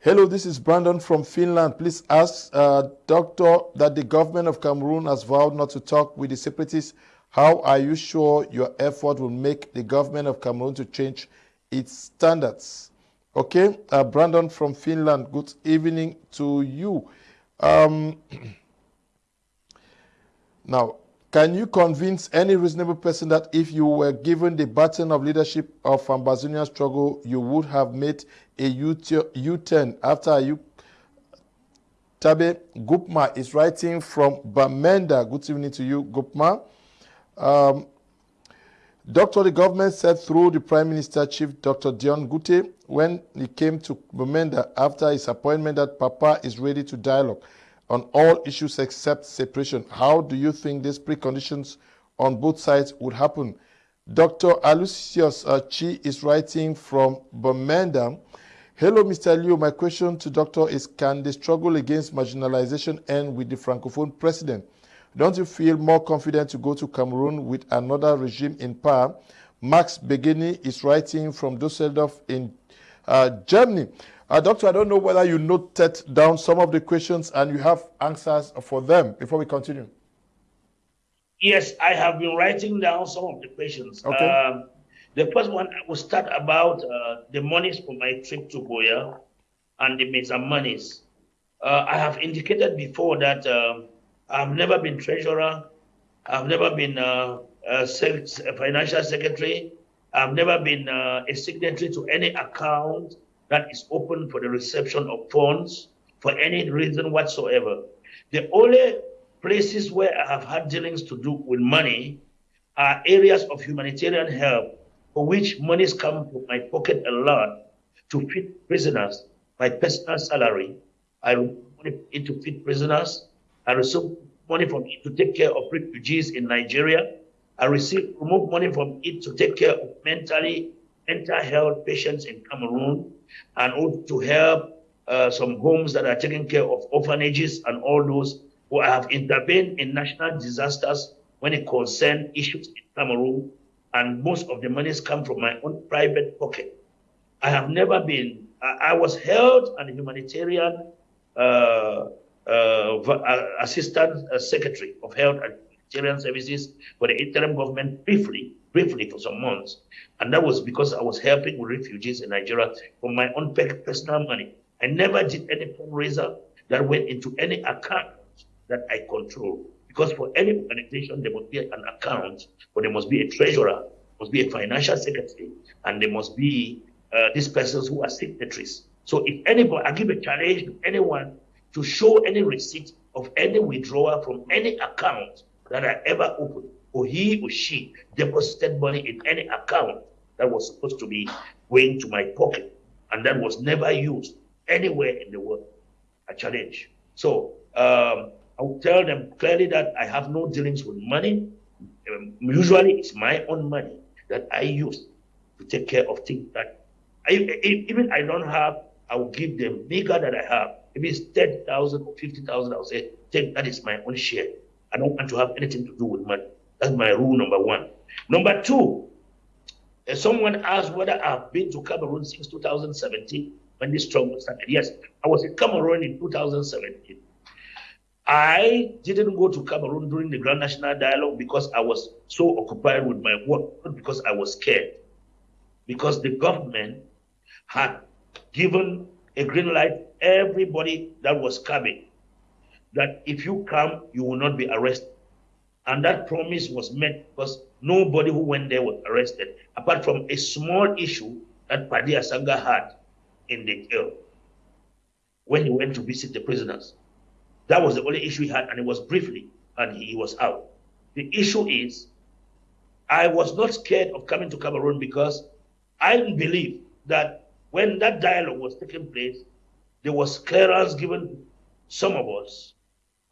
Hello, this is Brandon from Finland. Please ask uh, Doctor that the government of Cameroon has vowed not to talk with the separatists how are you sure your effort will make the government of Cameroon to change its standards? Okay, uh, Brandon from Finland, good evening to you. Um, <clears throat> now, can you convince any reasonable person that if you were given the baton of leadership of Ambazonian struggle, you would have made a U-turn after you? Tabe Gupma is writing from Bamenda. Good evening to you, Gupma. Um, Doctor, the government said through the Prime Minister Chief Dr. Dion Ngute when he came to Bamenda after his appointment that Papa is ready to dialogue on all issues except separation. How do you think these preconditions on both sides would happen? Dr. Alucius Chi is writing from Bamenda. Hello, Mr. Liu. My question to Doctor is Can the struggle against marginalization end with the Francophone president? Don't you feel more confident to go to Cameroon with another regime in power? Max Begini is writing from Dusseldorf in uh, Germany. Uh, doctor, I don't know whether you noted down some of the questions and you have answers for them before we continue. Yes, I have been writing down some of the questions. Okay. Um, the first one I will start about uh, the monies for my trip to Buea and the Mezam monies. Uh, I have indicated before that um, I've never been treasurer. I've never been uh, a, a, financial secretary. I've never been uh, a signatory to any account that is open for the reception of funds for any reason whatsoever. The only places where I have had dealings to do with money are areas of humanitarian help for which monies come from my pocket a lot to feed prisoners, my personal salary. I money to feed prisoners. I received money from it to take care of refugees in Nigeria. I received remove money from it to take care of mentally mental health patients in Cameroon and also to help uh, some homes that are taking care of orphanages and all those who have intervened in national disasters when it concerns issues in Cameroon and most of the monies come from my own private pocket. I have never been, I, I was held an humanitarian uh assistant uh, secretary of health and humanitarian services for the interim government briefly, briefly for some months. And that was because I was helping with refugees in Nigeria from my own personal money. I never did any fundraiser that went into any account that I control. Because for any organization, there must be an account, but there must be a treasurer, must be a financial secretary, and there must be uh, these persons who are signatories. So if anybody, I give a challenge to anyone to show any receipt of any withdrawal from any account that I ever opened, or he or she deposited money in any account that was supposed to be going to my pocket, and that was never used anywhere in the world. A challenge. So um, I will tell them clearly that I have no dealings with money. Um, usually, it's my own money that I use to take care of things that I, even I don't have. I will give them bigger than I have. If it's ten thousand or fifty thousand, I'll say, take that is my own share. I don't want to have anything to do with money. That's my rule number one. Number two, uh, someone asked whether I've been to Cameroon since 2017 when this struggle started. Yes, I was in Cameroon in 2017. I didn't go to Cameroon during the Grand National Dialogue because I was so occupied with my work, not because I was scared. Because the government had given a green light everybody that was coming that if you come, you will not be arrested. And that promise was met because nobody who went there was arrested, apart from a small issue that Padi Asanga had in the jail when he went to visit the prisoners. That was the only issue he had, and it was briefly, and he was out. The issue is, I was not scared of coming to Cameroon because I believe that when that dialogue was taking place, there was clearance given some of us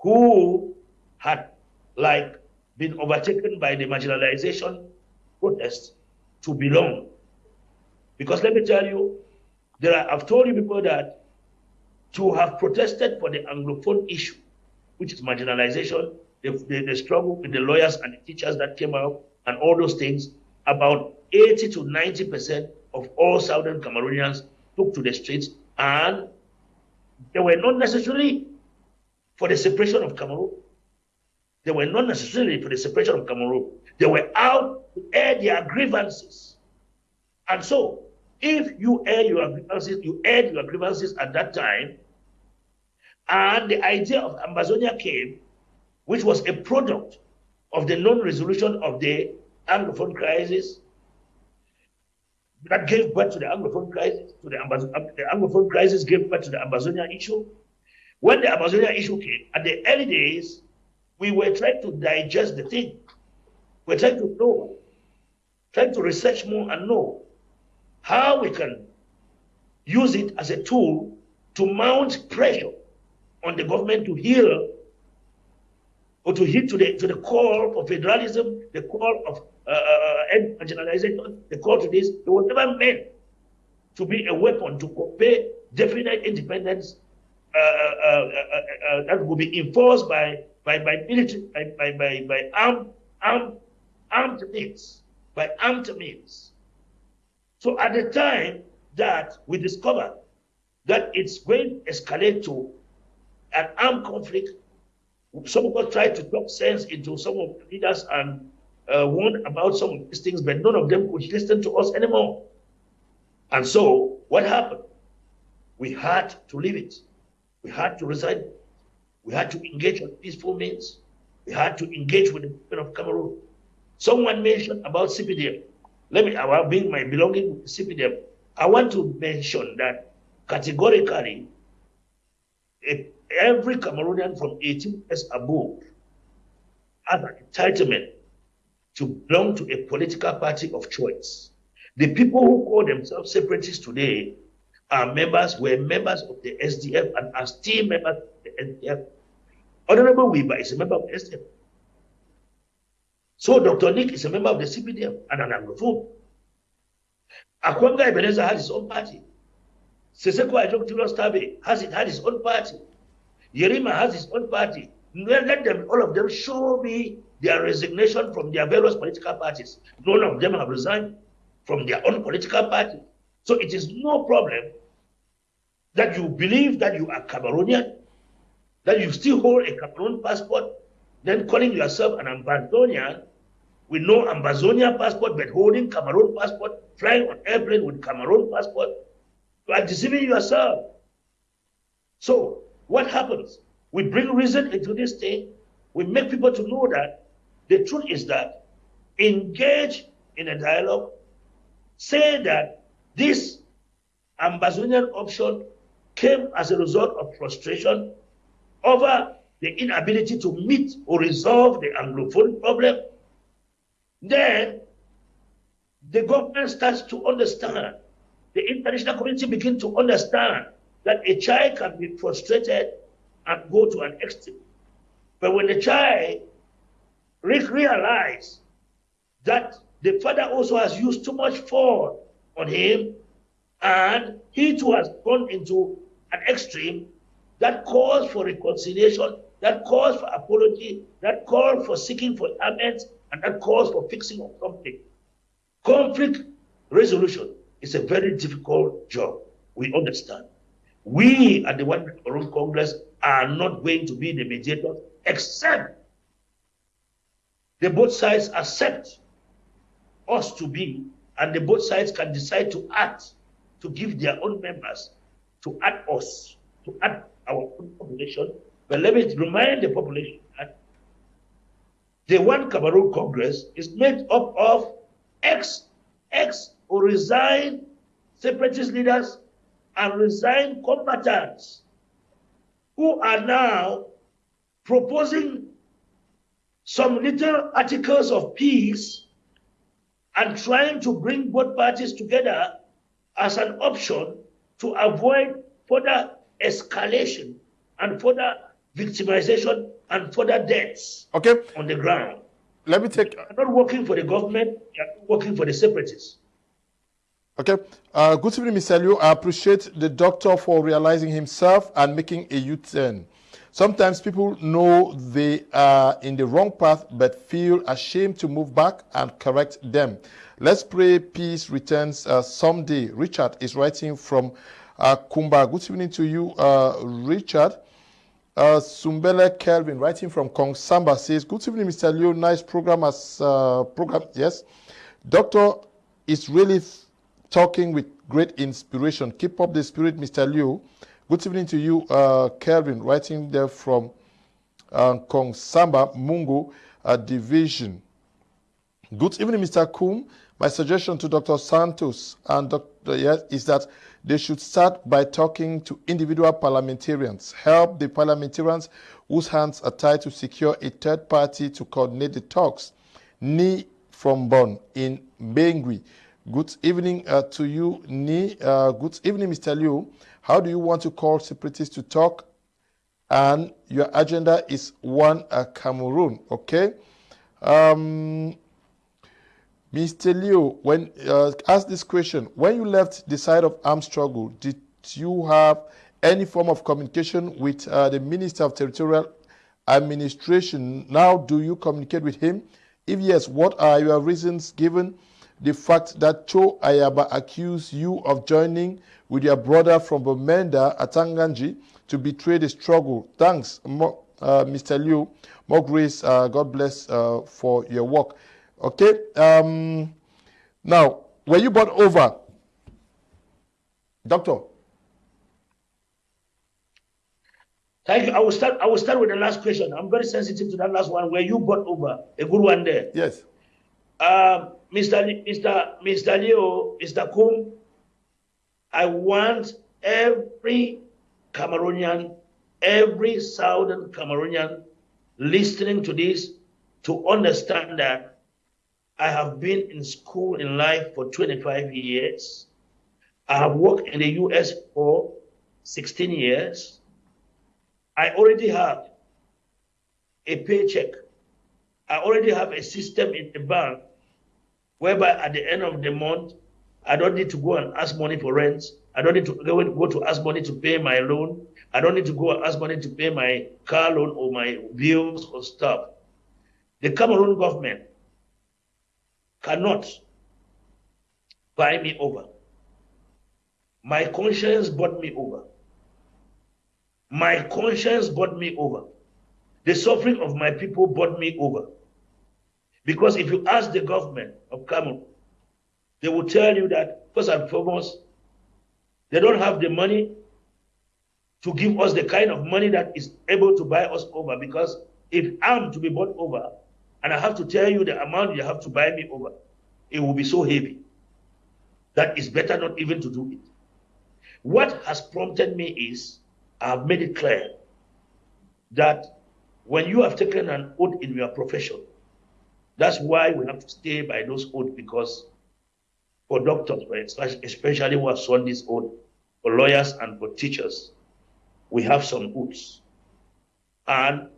who had like been overtaken by the marginalization protest to belong. Because let me tell you, there are, I've told you before that to have protested for the Anglophone issue, which is marginalization, the, the, the, struggle with the lawyers and the teachers that came out, and all those things, about 80 to 90% of all Southern Cameroonians took to the streets, and they were not necessarily for the separation of Cameroon. They were not necessarily for the separation of Cameroon. They were out to air their grievances. And so, if you air your grievances, you aired your grievances at that time, and the idea of Ambazonia came, which was a product of the non-resolution of the Anglophone crisis, that gave birth to the Anglophone crisis, to the, Ambaz uh, the Anglophone crisis gave birth to the Ambazonia issue. When the Ambazonia issue came, at the early days, we were trying to digest the thing. We're trying to know, trying to research more and know how we can use it as a tool to mount pressure on the government to hear or to hit to the to the call for federalism, the call of uh, uh, uh marginalization, the call to this. It was never meant to be a weapon to compare definite independence uh, uh, that will be enforced by by by military by by by, by armed armed armed means by armed means. So at the time that we discover that it's going to escalate to an armed conflict, some of us tried to talk sense into some of the leaders and uh, warn about some of these things, but none of them could listen to us anymore. And so what happened? We had to leave it. We had to resign. We had to engage on peaceful means. We had to engage with the people of Cameroon. Someone mentioned about CPDM let me, about being my belonging to CPDM, I want to mention that categorically, every Cameroonian from 18 years above has an entitlement to belong to a political party of choice. The people who call themselves separatists today are members, were members of the SDF and are still members of the SDF. Honorable Wirba is a member of the SDF. So Dr. Nick is a member of the CPDM and an Anglophone. Akwanga Ebenezer has his own party. Sisiku Ayuk Tabe has it had his own party. Yerima has his own party. Let them, all of them, show me their resignation from their various political parties. None of them have resigned from their own political party. So it is no problem that you believe that you are Cameroonian, that you still hold a Cameroon passport, then calling yourself an Ambazonian with no Ambazonian passport but holding Cameroon passport, flying on airplane with Cameroon passport. You are deceiving yourself. So what happens? We bring reason into this thing. We make people to know that the truth is that engage in a dialogue, say that this Ambazonian option came as a result of frustration over the inability to meet or resolve the Anglophone problem. Then the government starts to understand, the international community begins to understand that a child can be frustrated and go to an extreme. But when the child re- realizes that the father also has used too much force on him, and he too has gone into an extreme that calls for reconciliation, that calls for apology, that calls for seeking for amends, and that calls for fixing of conflict. Conflict resolution is a very difficult job. We understand. We at the One World Congress are not going to be the mediators except the both sides accept us to be, and the both sides can decide to act to give their own members, to add us, to add our own population. But let me remind the population that the One Cameroon Congress is made up of ex, ex or resigned separatist leaders and resigned combatants who are now proposing some little articles of peace and trying to bring both parties together as an option to avoid further escalation and further victimization and further deaths okay. on the ground. Let me take. You're not working for the government, you're working for the separatists. Okay. Uh, good evening, Mr. Liu. I appreciate the doctor for realizing himself and making a U-turn. Sometimes people know they are in the wrong path but feel ashamed to move back and correct them. Let's pray peace returns uh, someday. Richard is writing from uh, Kumba. Good evening to you, uh, Richard. Uh, Sumbele Kelvin writing from Nkongsamba says, Good evening, Mr. Liu. Nice program as uh, program. Yes. Doctor is really talking with great inspiration. Keep up the spirit, Mr. Liu. Good evening to you, uh, Kelvin, writing there from uh, Nkongsamba Mungo uh, Division. Good evening, Mr. Kum. My suggestion to Dr. Santos and Dr. Yes is that they should start by talking to individual parliamentarians, help the parliamentarians whose hands are tied to secure a third party to coordinate the talks. Ni from Bonn in Bengui. Good evening uh, to you, Ni. Uh, good evening, Mr. Liu. How do you want to call separatists to talk? And your agenda is one uh, Cameroon, okay? Um, Mr. Liu, when uh, ask this question, when you left the side of armed struggle, did you have any form of communication with uh, the Minister of Territorial Administration? Now, do you communicate with him? If yes, what are your reasons given the fact that Cho Ayaba accused you of joining with your brother from Bamenda, Atanga Nji, to betray the struggle. Thanks, uh, Mr. Liu. More grace. Uh, God bless uh, for your work. Okay. Um, now, were you bought over? Doctor. Thank you. I will start. I will start with the last question. I'm very sensitive to that last one. Were you bought over? A good one there. Yes. Um, Mr. Mr. Mr. Leo, Mr. Kum, I want every Cameroonian, every Southern Cameroonian listening to this to understand that I have been in school in life for 25 years. I have worked in the US for 16 years. I already have a paycheck. I already have a system in the bank whereby at the end of the month, I don't need to go and ask money for rent. I don't need to go, to ask money to pay my loan. I don't need to go and ask money to pay my car loan or my bills or stuff. The Cameroon government cannot buy me over. My conscience bought me over. My conscience bought me over. The suffering of my people bought me over. Because if you ask the government of Cameroon, they will tell you that, first and foremost, they don't have the money to give us the kind of money that is able to buy us over. Because if I'm to be bought over, and I have to tell you the amount you have to buy me over, it will be so heavy that it's better not even to do it. What has prompted me is I've made it clear that when you have taken an oath in your profession, that's why we have to stay by those oaths because for doctors, especially who have sworn this oath, for lawyers and for teachers, we have some oaths. And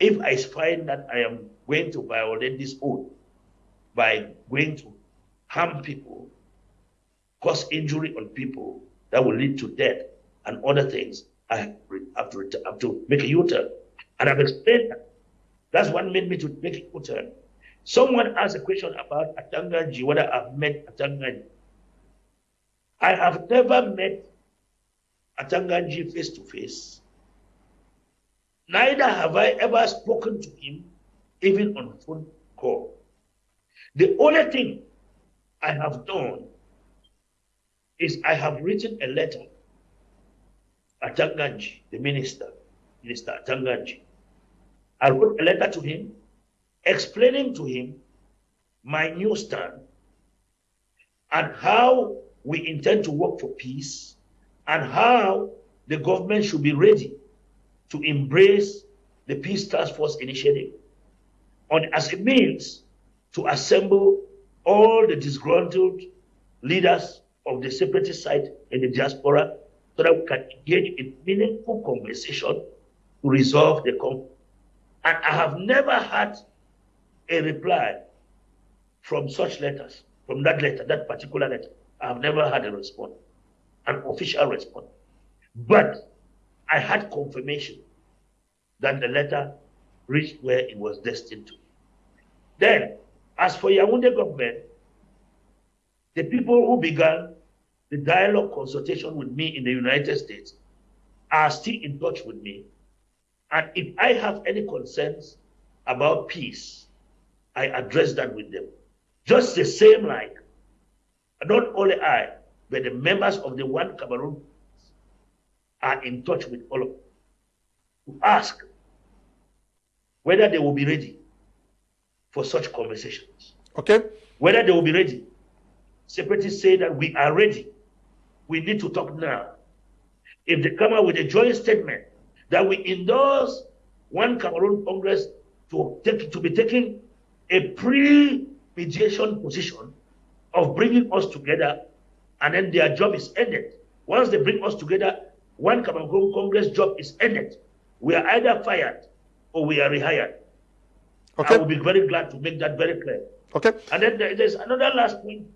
if I find that I am going to violate this oath by going to harm people, cause injury on people that will lead to death and other things, I have to, have to make a U-turn. And I've explained that. That's what made me to make a U-turn. Someone asked a question about Atanga Nji, whether I've met Atanga Nji. I have never met Atanga Nji face to face. Neither have I ever spoken to him, even on phone call. The only thing I have done is I have written a letter Atanga Nji, the minister, Minister Atanga Nji. I wrote a letter to him explaining to him my new stand and how we intend to work for peace and how the government should be ready to embrace the Peace Task Force initiative on, as a means to assemble all the disgruntled leaders of the separatist side in the diaspora so that we can engage in meaningful conversation to resolve the conflict. And I have never had a reply from such letters, from that letter, that particular letter. I have never had a response, an official response. But I had confirmation that the letter reached where it was destined to. Then, as for Yaoundé government, the people who began the dialogue consultation with me in the United States are still in touch with me. And if I have any concerns about peace, I address that with them. Just the same like, not only I, but the members of the One Cameroon are in touch with all of them to ask whether they will be ready for such conversations. Okay. Whether they will be ready. Separatists say that we are ready we need to talk now. If they come out with a joint statement that we endorse one Cameroon Congress to take to be taking a pre-mediation position of bringing us together, and then their job is ended. Once they bring us together, one Cameroon Congress job is ended. We are either fired or we are rehired. Okay. I will be very glad to make that very clear. Okay. And then there's another last point.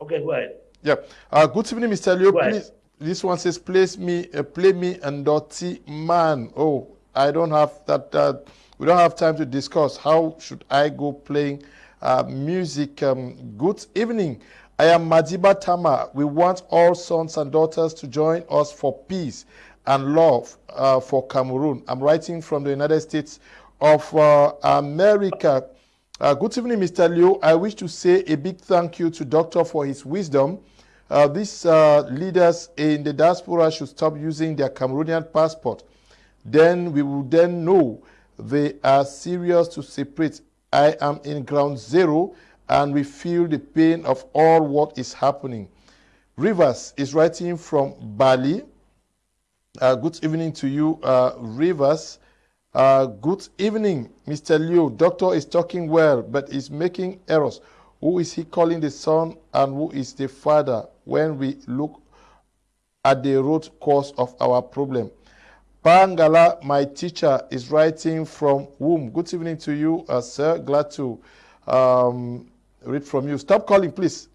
Okay, go ahead. Yeah. Uh, good evening, Mr. Leo. Please, this one says, "Place me, uh, play me, and dirty man." Oh, I don't have that. Uh, we don't have time to discuss. How should I go playing uh, music? Um, good evening. I am Madiba Tama. We want all sons and daughters to join us for peace and love uh, for Cameroon. I'm writing from the United States of uh, America. Uh, good evening, Mr. Liu. I wish to say a big thank you to Doctor for his wisdom. Uh, these uh, leaders in the diaspora should stop using their Cameroonian passport. Then we will then know they are serious to separate. I am in ground zero and we feel the pain of all what is happening. Rivers is writing from Bali. Uh, good evening to you, uh, Rivers. Uh, good evening, Mr. Liu. Doctor is talking well, but is making errors. Who is he calling the son and who is the father when we look at the root cause of our problem? Pangala, my teacher, is writing from whom? Good evening to you, uh, sir. Glad to um, read from you. Stop calling, please.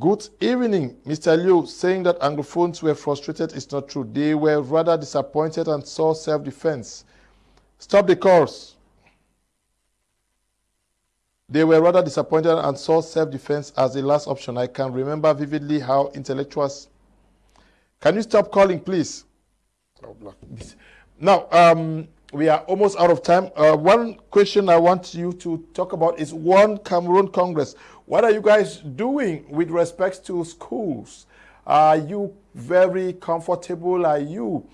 Good evening, Mr. Liu. Saying that Anglophones were frustrated is not true. They were rather disappointed and saw self-defense. Stop the calls. They were rather disappointed and saw self-defense as the last option. I can remember vividly how intellectuals. Can you stop calling, please? Now, um, we are almost out of time. Uh, one question I want you to talk about is One Cameroon Congress. What are you guys doing with respect to schools? Are you very comfortable? Are you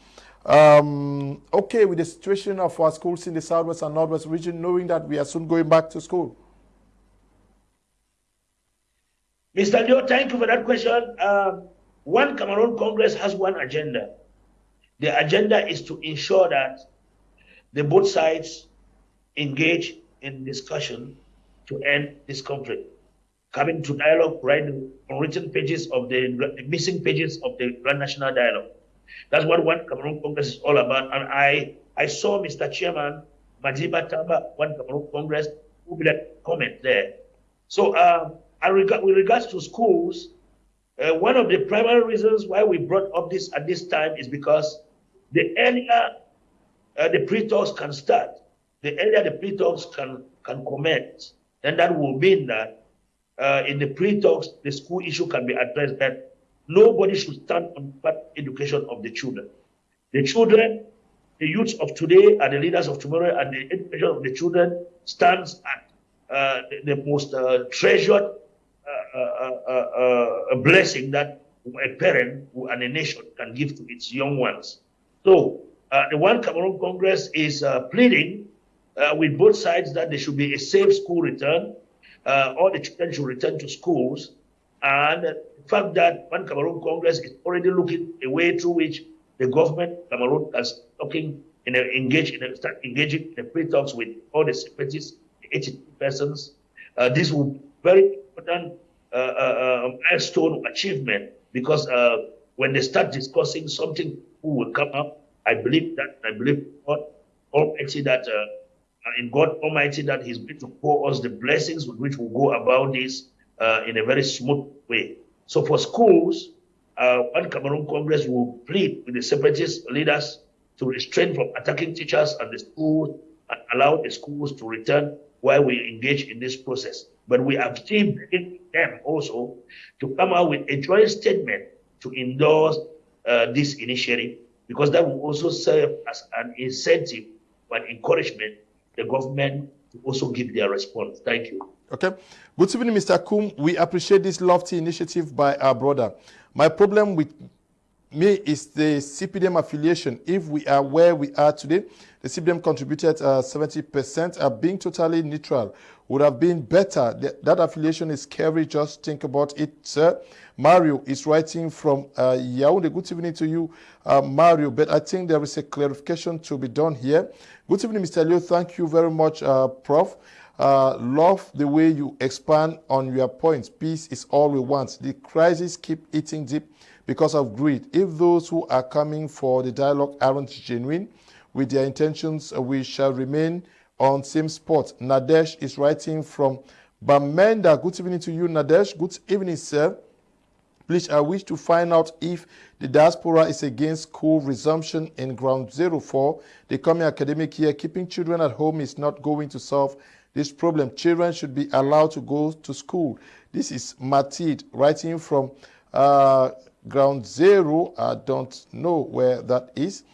um, okay with the situation of our schools in the Southwest and Northwest region, knowing that we are soon going back to school? Mr. Leo, thank you for that question. Um, one Cameroon Congress has one agenda. The agenda is to ensure that the both sides engage in discussion to end this conflict. Coming to dialogue, on written pages of the, the missing pages of the Grand National Dialogue. That's what One Cameroon Congress is all about. And I, I saw Mr. Chairman Madiba Tamba, One Cameroon Congress, who made a comment there. So, regard, with regards to schools, uh, one of the primary reasons why we brought up this at this time is because the earlier uh, the pre-talks can start, the earlier the pre-talks can, can commence, then that will mean that uh, in the pre-talks, the school issue can be addressed that nobody should stand on the education of the children. The children, the youths of today are the leaders of tomorrow, and the education of the children stands at uh, the, the, most uh, treasured uh, uh, blessing that a parent and a nation can give to its young ones. So uh, the One Cameroon Congress is uh, pleading uh, with both sides that there should be a safe school return. Uh, all the children should return to schools. And the fact that One Cameroon Congress is already looking a way through which the government Cameroon is looking in a, engage in a, start engaging in the pre-talks with all the separatists, the 80 persons. Uh, this will be very important uh, milestone achievement because when they start discussing something who will come up I believe that, I believe God Almighty that, uh, in God Almighty that He's going to pour us the blessings with which we'll go about this uh, in a very smooth way. So for schools, uh, One Cameroon Congress will plead with the separatist leaders to restrain from attacking teachers and the schools and allow the schools to return while we engage in this process. But we still begging them also to come out with a joint statement to endorse uh, this initiative because that will also serve as an incentive and encouragement the government to also give their response. Thank you. Okay. Good evening, Mr. Kum. We appreciate this lofty initiative by our brother. My problem with me is the CPDM affiliation. If we are where we are today, the CPDM contributed 70%. Uh, being totally neutral would have been better. That, that affiliation is scary. Just think about it, sir. Mario is writing from uh, Yaoundé. Good evening to you, uh, Mario. But I think there is a clarification to be done here. Good evening, Mr. Leo. Thank you very much, uh, Prof. Uh, love the way you expand on your points. Peace is all we want. The crisis keep eating deep because of greed. If those who are coming for the dialogue aren't genuine with their intentions, we shall remain on same spot. Nadesh is writing from Bamenda. Good evening to you, Nadesh. Good evening, sir. Please, I wish to find out if the diaspora is against school resumption in ground zero for the coming academic year. Keeping children at home is not going to solve this problem. Children should be allowed to go to school. This is Matid writing from uh, ground zero. I don't know where that is.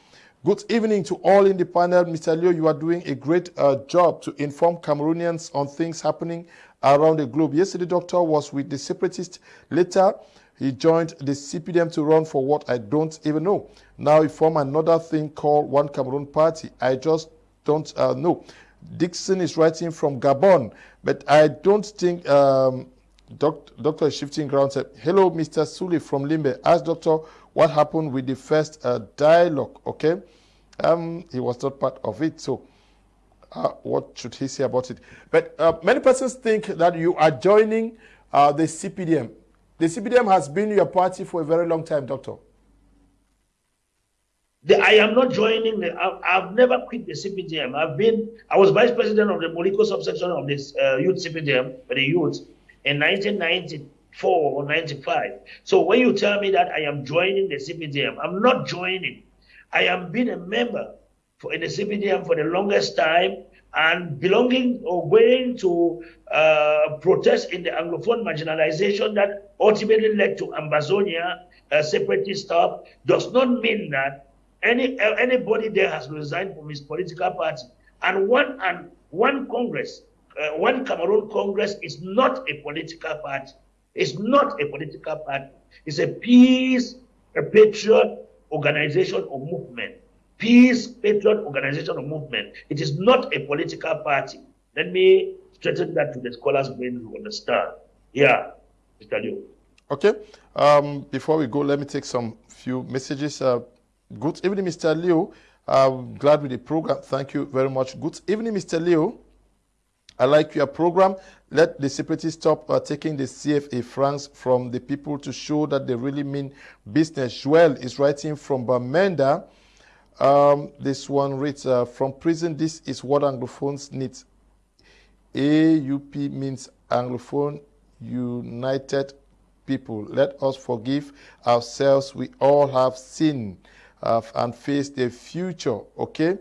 Good evening to all in the panel. Mr. Leo, you are doing a great uh, job to inform Cameroonians on things happening around the globe. Yesterday, doctor was with the separatists. Later, he joined the CPDM to run for what I don't even know. Now he formed another thing called One Cameroon Party. I just don't uh, know. Dixon is writing from Gabon, but I don't think um, doc, Doctor shifting ground. Said, Hello, Mr. Suli from Limbe. Ask Doctor what happened with the first uh, dialogue, okay? Um, he was not part of it, so uh, what should he say about it? But uh, many persons think that you are joining uh, the CPDM. The CPDM has been your party for a very long time, Doctor. The, I am not joining. The, I've, I've, never quit the CPDM. I've been. I was vice president of the Molyko subsection of this uh, youth CPDM for the youth in 1994 or 95. So when you tell me that I am joining the CPDM, I'm not joining. I am being a member for in the CPDM for the longest time, and belonging or going to uh, protest in the Anglophone marginalization that ultimately led to Ambazonia uh, separatist stuff does not mean that any anybody there has resigned from his political party. And one and one Congress, uh, one Cameroon Congress is not a political party. It's not a political party. It's a peace, a patriot organization or movement peace, patriot organization or movement. It is not a political party. Let me straighten that to the scholars' brain to understand. Yeah, Mr. Liu. Okay. Um, before we go, let me take some few messages. Uh, good evening, Mr. Liu. I'm glad with the program. Thank you very much. Good evening, Mr. Liu. I like your program. Let the separatists stop uh, taking the CFA francs from the people to show that they really mean business. Joel is writing from Bamenda. Um, this one reads, uh, from prison, this is what Anglophones need. AUP means Anglophone United People. Let us forgive ourselves. We all have sinned uh, and face the future. Okay?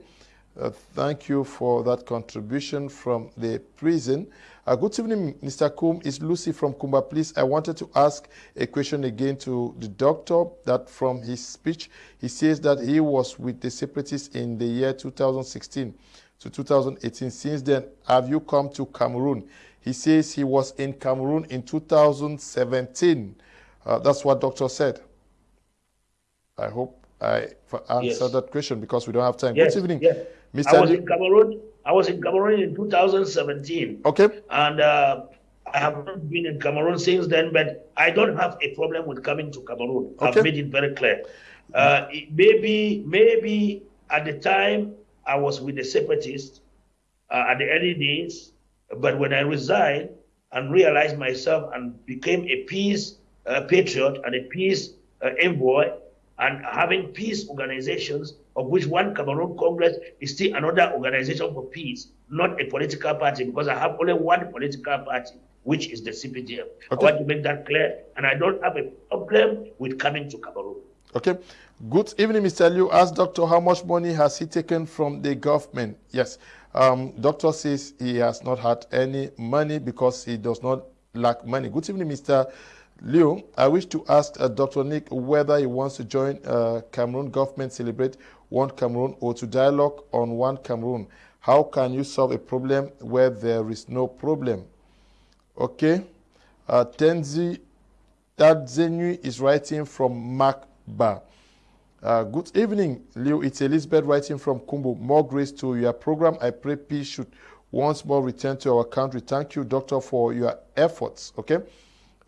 Uh, thank you for that contribution from the prison. Uh, good evening, Mr. Kum. It's Lucy from Kumba. Please, I wanted to ask a question again to the doctor that from his speech, he says that he was with the separatists in the year 2016 to 2018. Since then, have you come to Cameroon? He says he was in Cameroon in 2017. Uh, that's what doctor said. I hope I answered yes. that question because we don't have time. Yes. Good evening. Yes. Mr. I was in Cameroon. I was in Cameroon in 2017. Okay. And uh, I have not been in Cameroon since then, but I don't have a problem with coming to Cameroon. Okay. I've made it very clear. Uh, maybe, maybe at the time I was with the separatists uh, at the early days, but when I resigned and realized myself and became a peace uh, patriot and a peace uh, envoy, and having peace organizations, of which one Cameroon Congress is still another organization for peace, not a political party, because I have only one political party, which is the CPDM. Okay. I want to make that clear, and I don't have a problem with coming to Cameroon. Okay. Good evening, Mr. Liu. Ask Doctor how much money has he taken from the government? Yes. Um, doctor says he has not had any money because he does not lack money. Good evening, Mr. Leo, I wish to ask uh, Dr. Nick whether he wants to join uh, Cameroon government celebrate one Cameroon or to dialogue on one Cameroon. How can you solve a problem where there is no problem? Okay. Uh, Tenzi is writing from Makba. Uh, good evening, Leo. It's Elizabeth writing from Kumbo. More grace to your program. I pray peace should once more return to our country. Thank you, Doctor, for your efforts. Okay.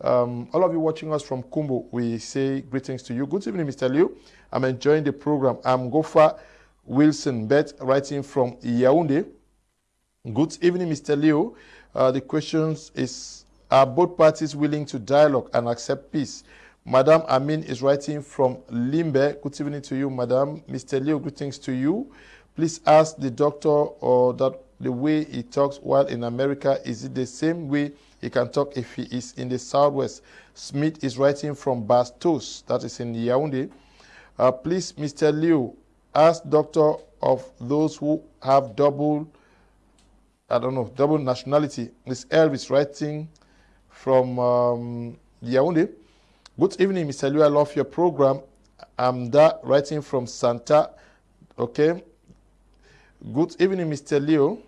Um, all of you watching us from Kumbo, we say greetings to you. Good evening, Mr. Liu. I'm enjoying the program. I'm Gofa Wilson Bet, writing from Yaoundé. Good evening, Mr. Liu. Uh, the question is, are both parties willing to dialogue and accept peace? Madam Amin is writing from Limbe. Good evening to you, Madam. Mr. Liu, greetings to you. Please ask the doctor or that the way he talks while in America, is it the same way he can talk if he is in the southwest. Smith is writing from Bastos, that is in Yaoundé. Uh, please, Mr. Liu, ask doctor of those who have double, I don't know, double nationality. Miss Elvis writing from um, Yaoundé. Good evening, Mr. Liu. I love your program. I'm da writing from Santa. Okay. Good evening, Mr. Leo.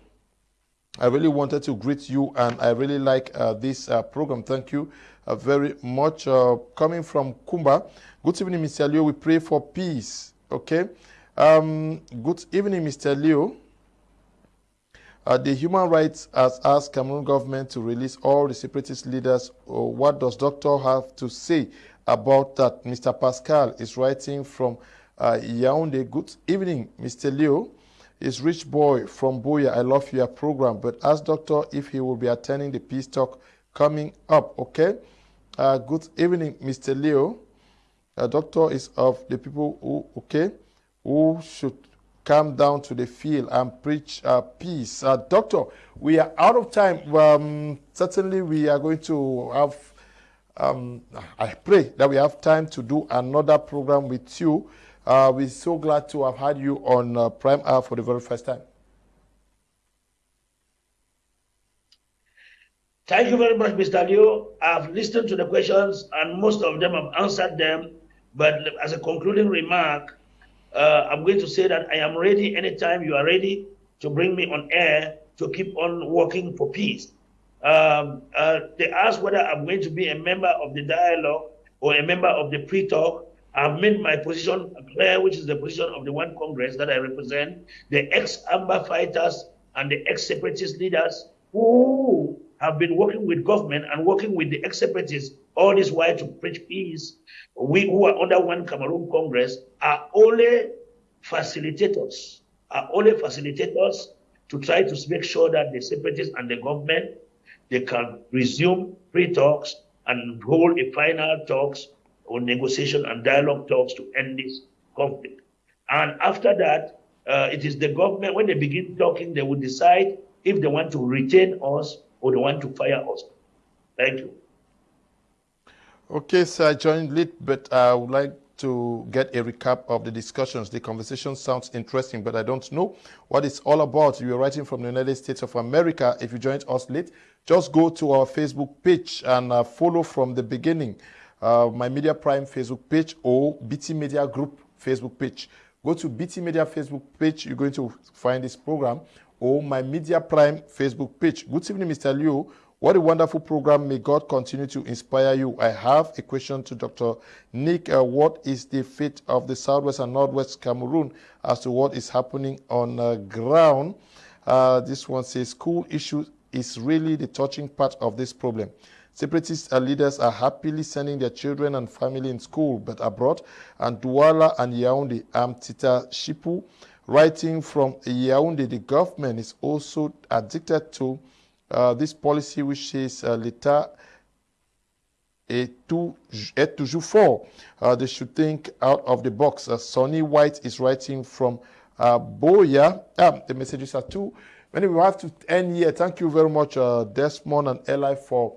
I really wanted to greet you, and I really like uh, this uh, program. Thank you uh, very much. Uh, coming from Kumba. Good evening, Mr. Leo. We pray for peace. Okay. Um, good evening, Mr. Leo. Uh, the human rights has asked Cameroon government to release all the separatist leaders. Uh, what does doctor have to say about that? Mr. Pascal is writing from Yaoundé. Good evening, Mr. Leo is Rich Boy from Buea. I love your program, but ask Doctor if he will be attending the Peace Talk coming up, okay? Uh, good evening, Mr. Leo. Uh, doctor is of the people who, okay, who should come down to the field and preach uh, peace. Uh, doctor, we are out of time. Um, certainly, we are going to have, um, I pray that we have time to do another program with you. Uh, we're so glad to have had you on uh, Prime Hour for the very first time. Thank you very much, Mr. Liu. I've listened to the questions and most of them have answered them. But as a concluding remark, uh, I'm going to say that I am ready anytime you are ready to bring me on air to keep on working for peace. Um, uh, they asked whether I'm going to be a member of the dialogue or a member of the pre-talk. I've made my position clear, which is the position of the one Congress that I represent, the ex-AMBA fighters and the ex-separatist leaders who have been working with government and working with the ex-separatists all this while to preach peace. We who are under one Cameroon Congress are only facilitators, are only facilitators to try to make sure that the separatists and the government they can resume pre-talks and hold a final talks or negotiation and dialogue talks to end this conflict. And after that, uh, it is the government, when they begin talking, they will decide if they want to retain us or they want to fire us. Thank you. Okay, so I joined late, but I would like to get a recap of the discussions. The conversation sounds interesting, but I don't know what it's all about. You are writing from the United States of America. If you joined us late, just go to our Facebook page and uh, follow from the beginning. Uh, my Media Prime Facebook page or BT Media Group Facebook page. Go to BT Media Facebook page. You're going to find this program or my Media Prime Facebook page. Good evening, Mr. Liu. What a wonderful program. May God continue to inspire you. I have a question to Dr. Nick. Uh, what is the fate of the Southwest and Northwest Cameroon as to what is happening on uh, ground? Uh, this one says school issues is really the touching part of this problem. Separatist leaders are happily sending their children and family in school, but abroad, and Douala and Yaoundé. I'm Tita Shipu, writing from Yaoundé. The government is also addicted to uh, this policy, which is uh, l'État est, tout, est toujours fort. Uh, they should think out of the box. Uh, Sonny White is writing from uh, Buea. Ah, the messages are too Anyway, we have to end here. Thank you very much, uh, Desmond and Eli, for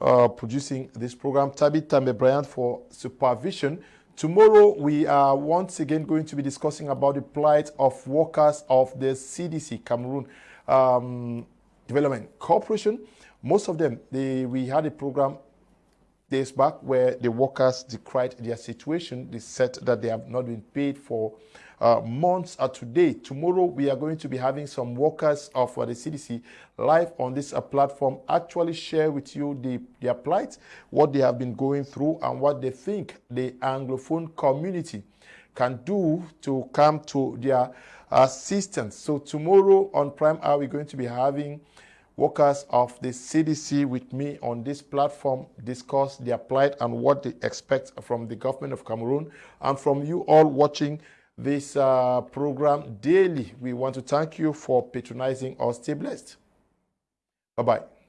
uh, producing this program. Tabitha Bryant for supervision. Tomorrow, we are once again going to be discussing about the plight of workers of the CDC, Cameroon um, Development Corporation. Most of them, they, we had a program days back where the workers decried their situation. They said that they have not been paid for uh, months are today. Tomorrow, we are going to be having some workers of uh, the CDC live on this uh, platform actually share with you the, their plight, what they have been going through, and what they think the Anglophone community can do to come to their assistance. So tomorrow on Prime Hour, we're going to be having workers of the CDC with me on this platform discuss their plight and what they expect from the government of Cameroon and from you all watching this uh, program daily. We want to thank you for patronizing us. Stay blessed. Bye-bye.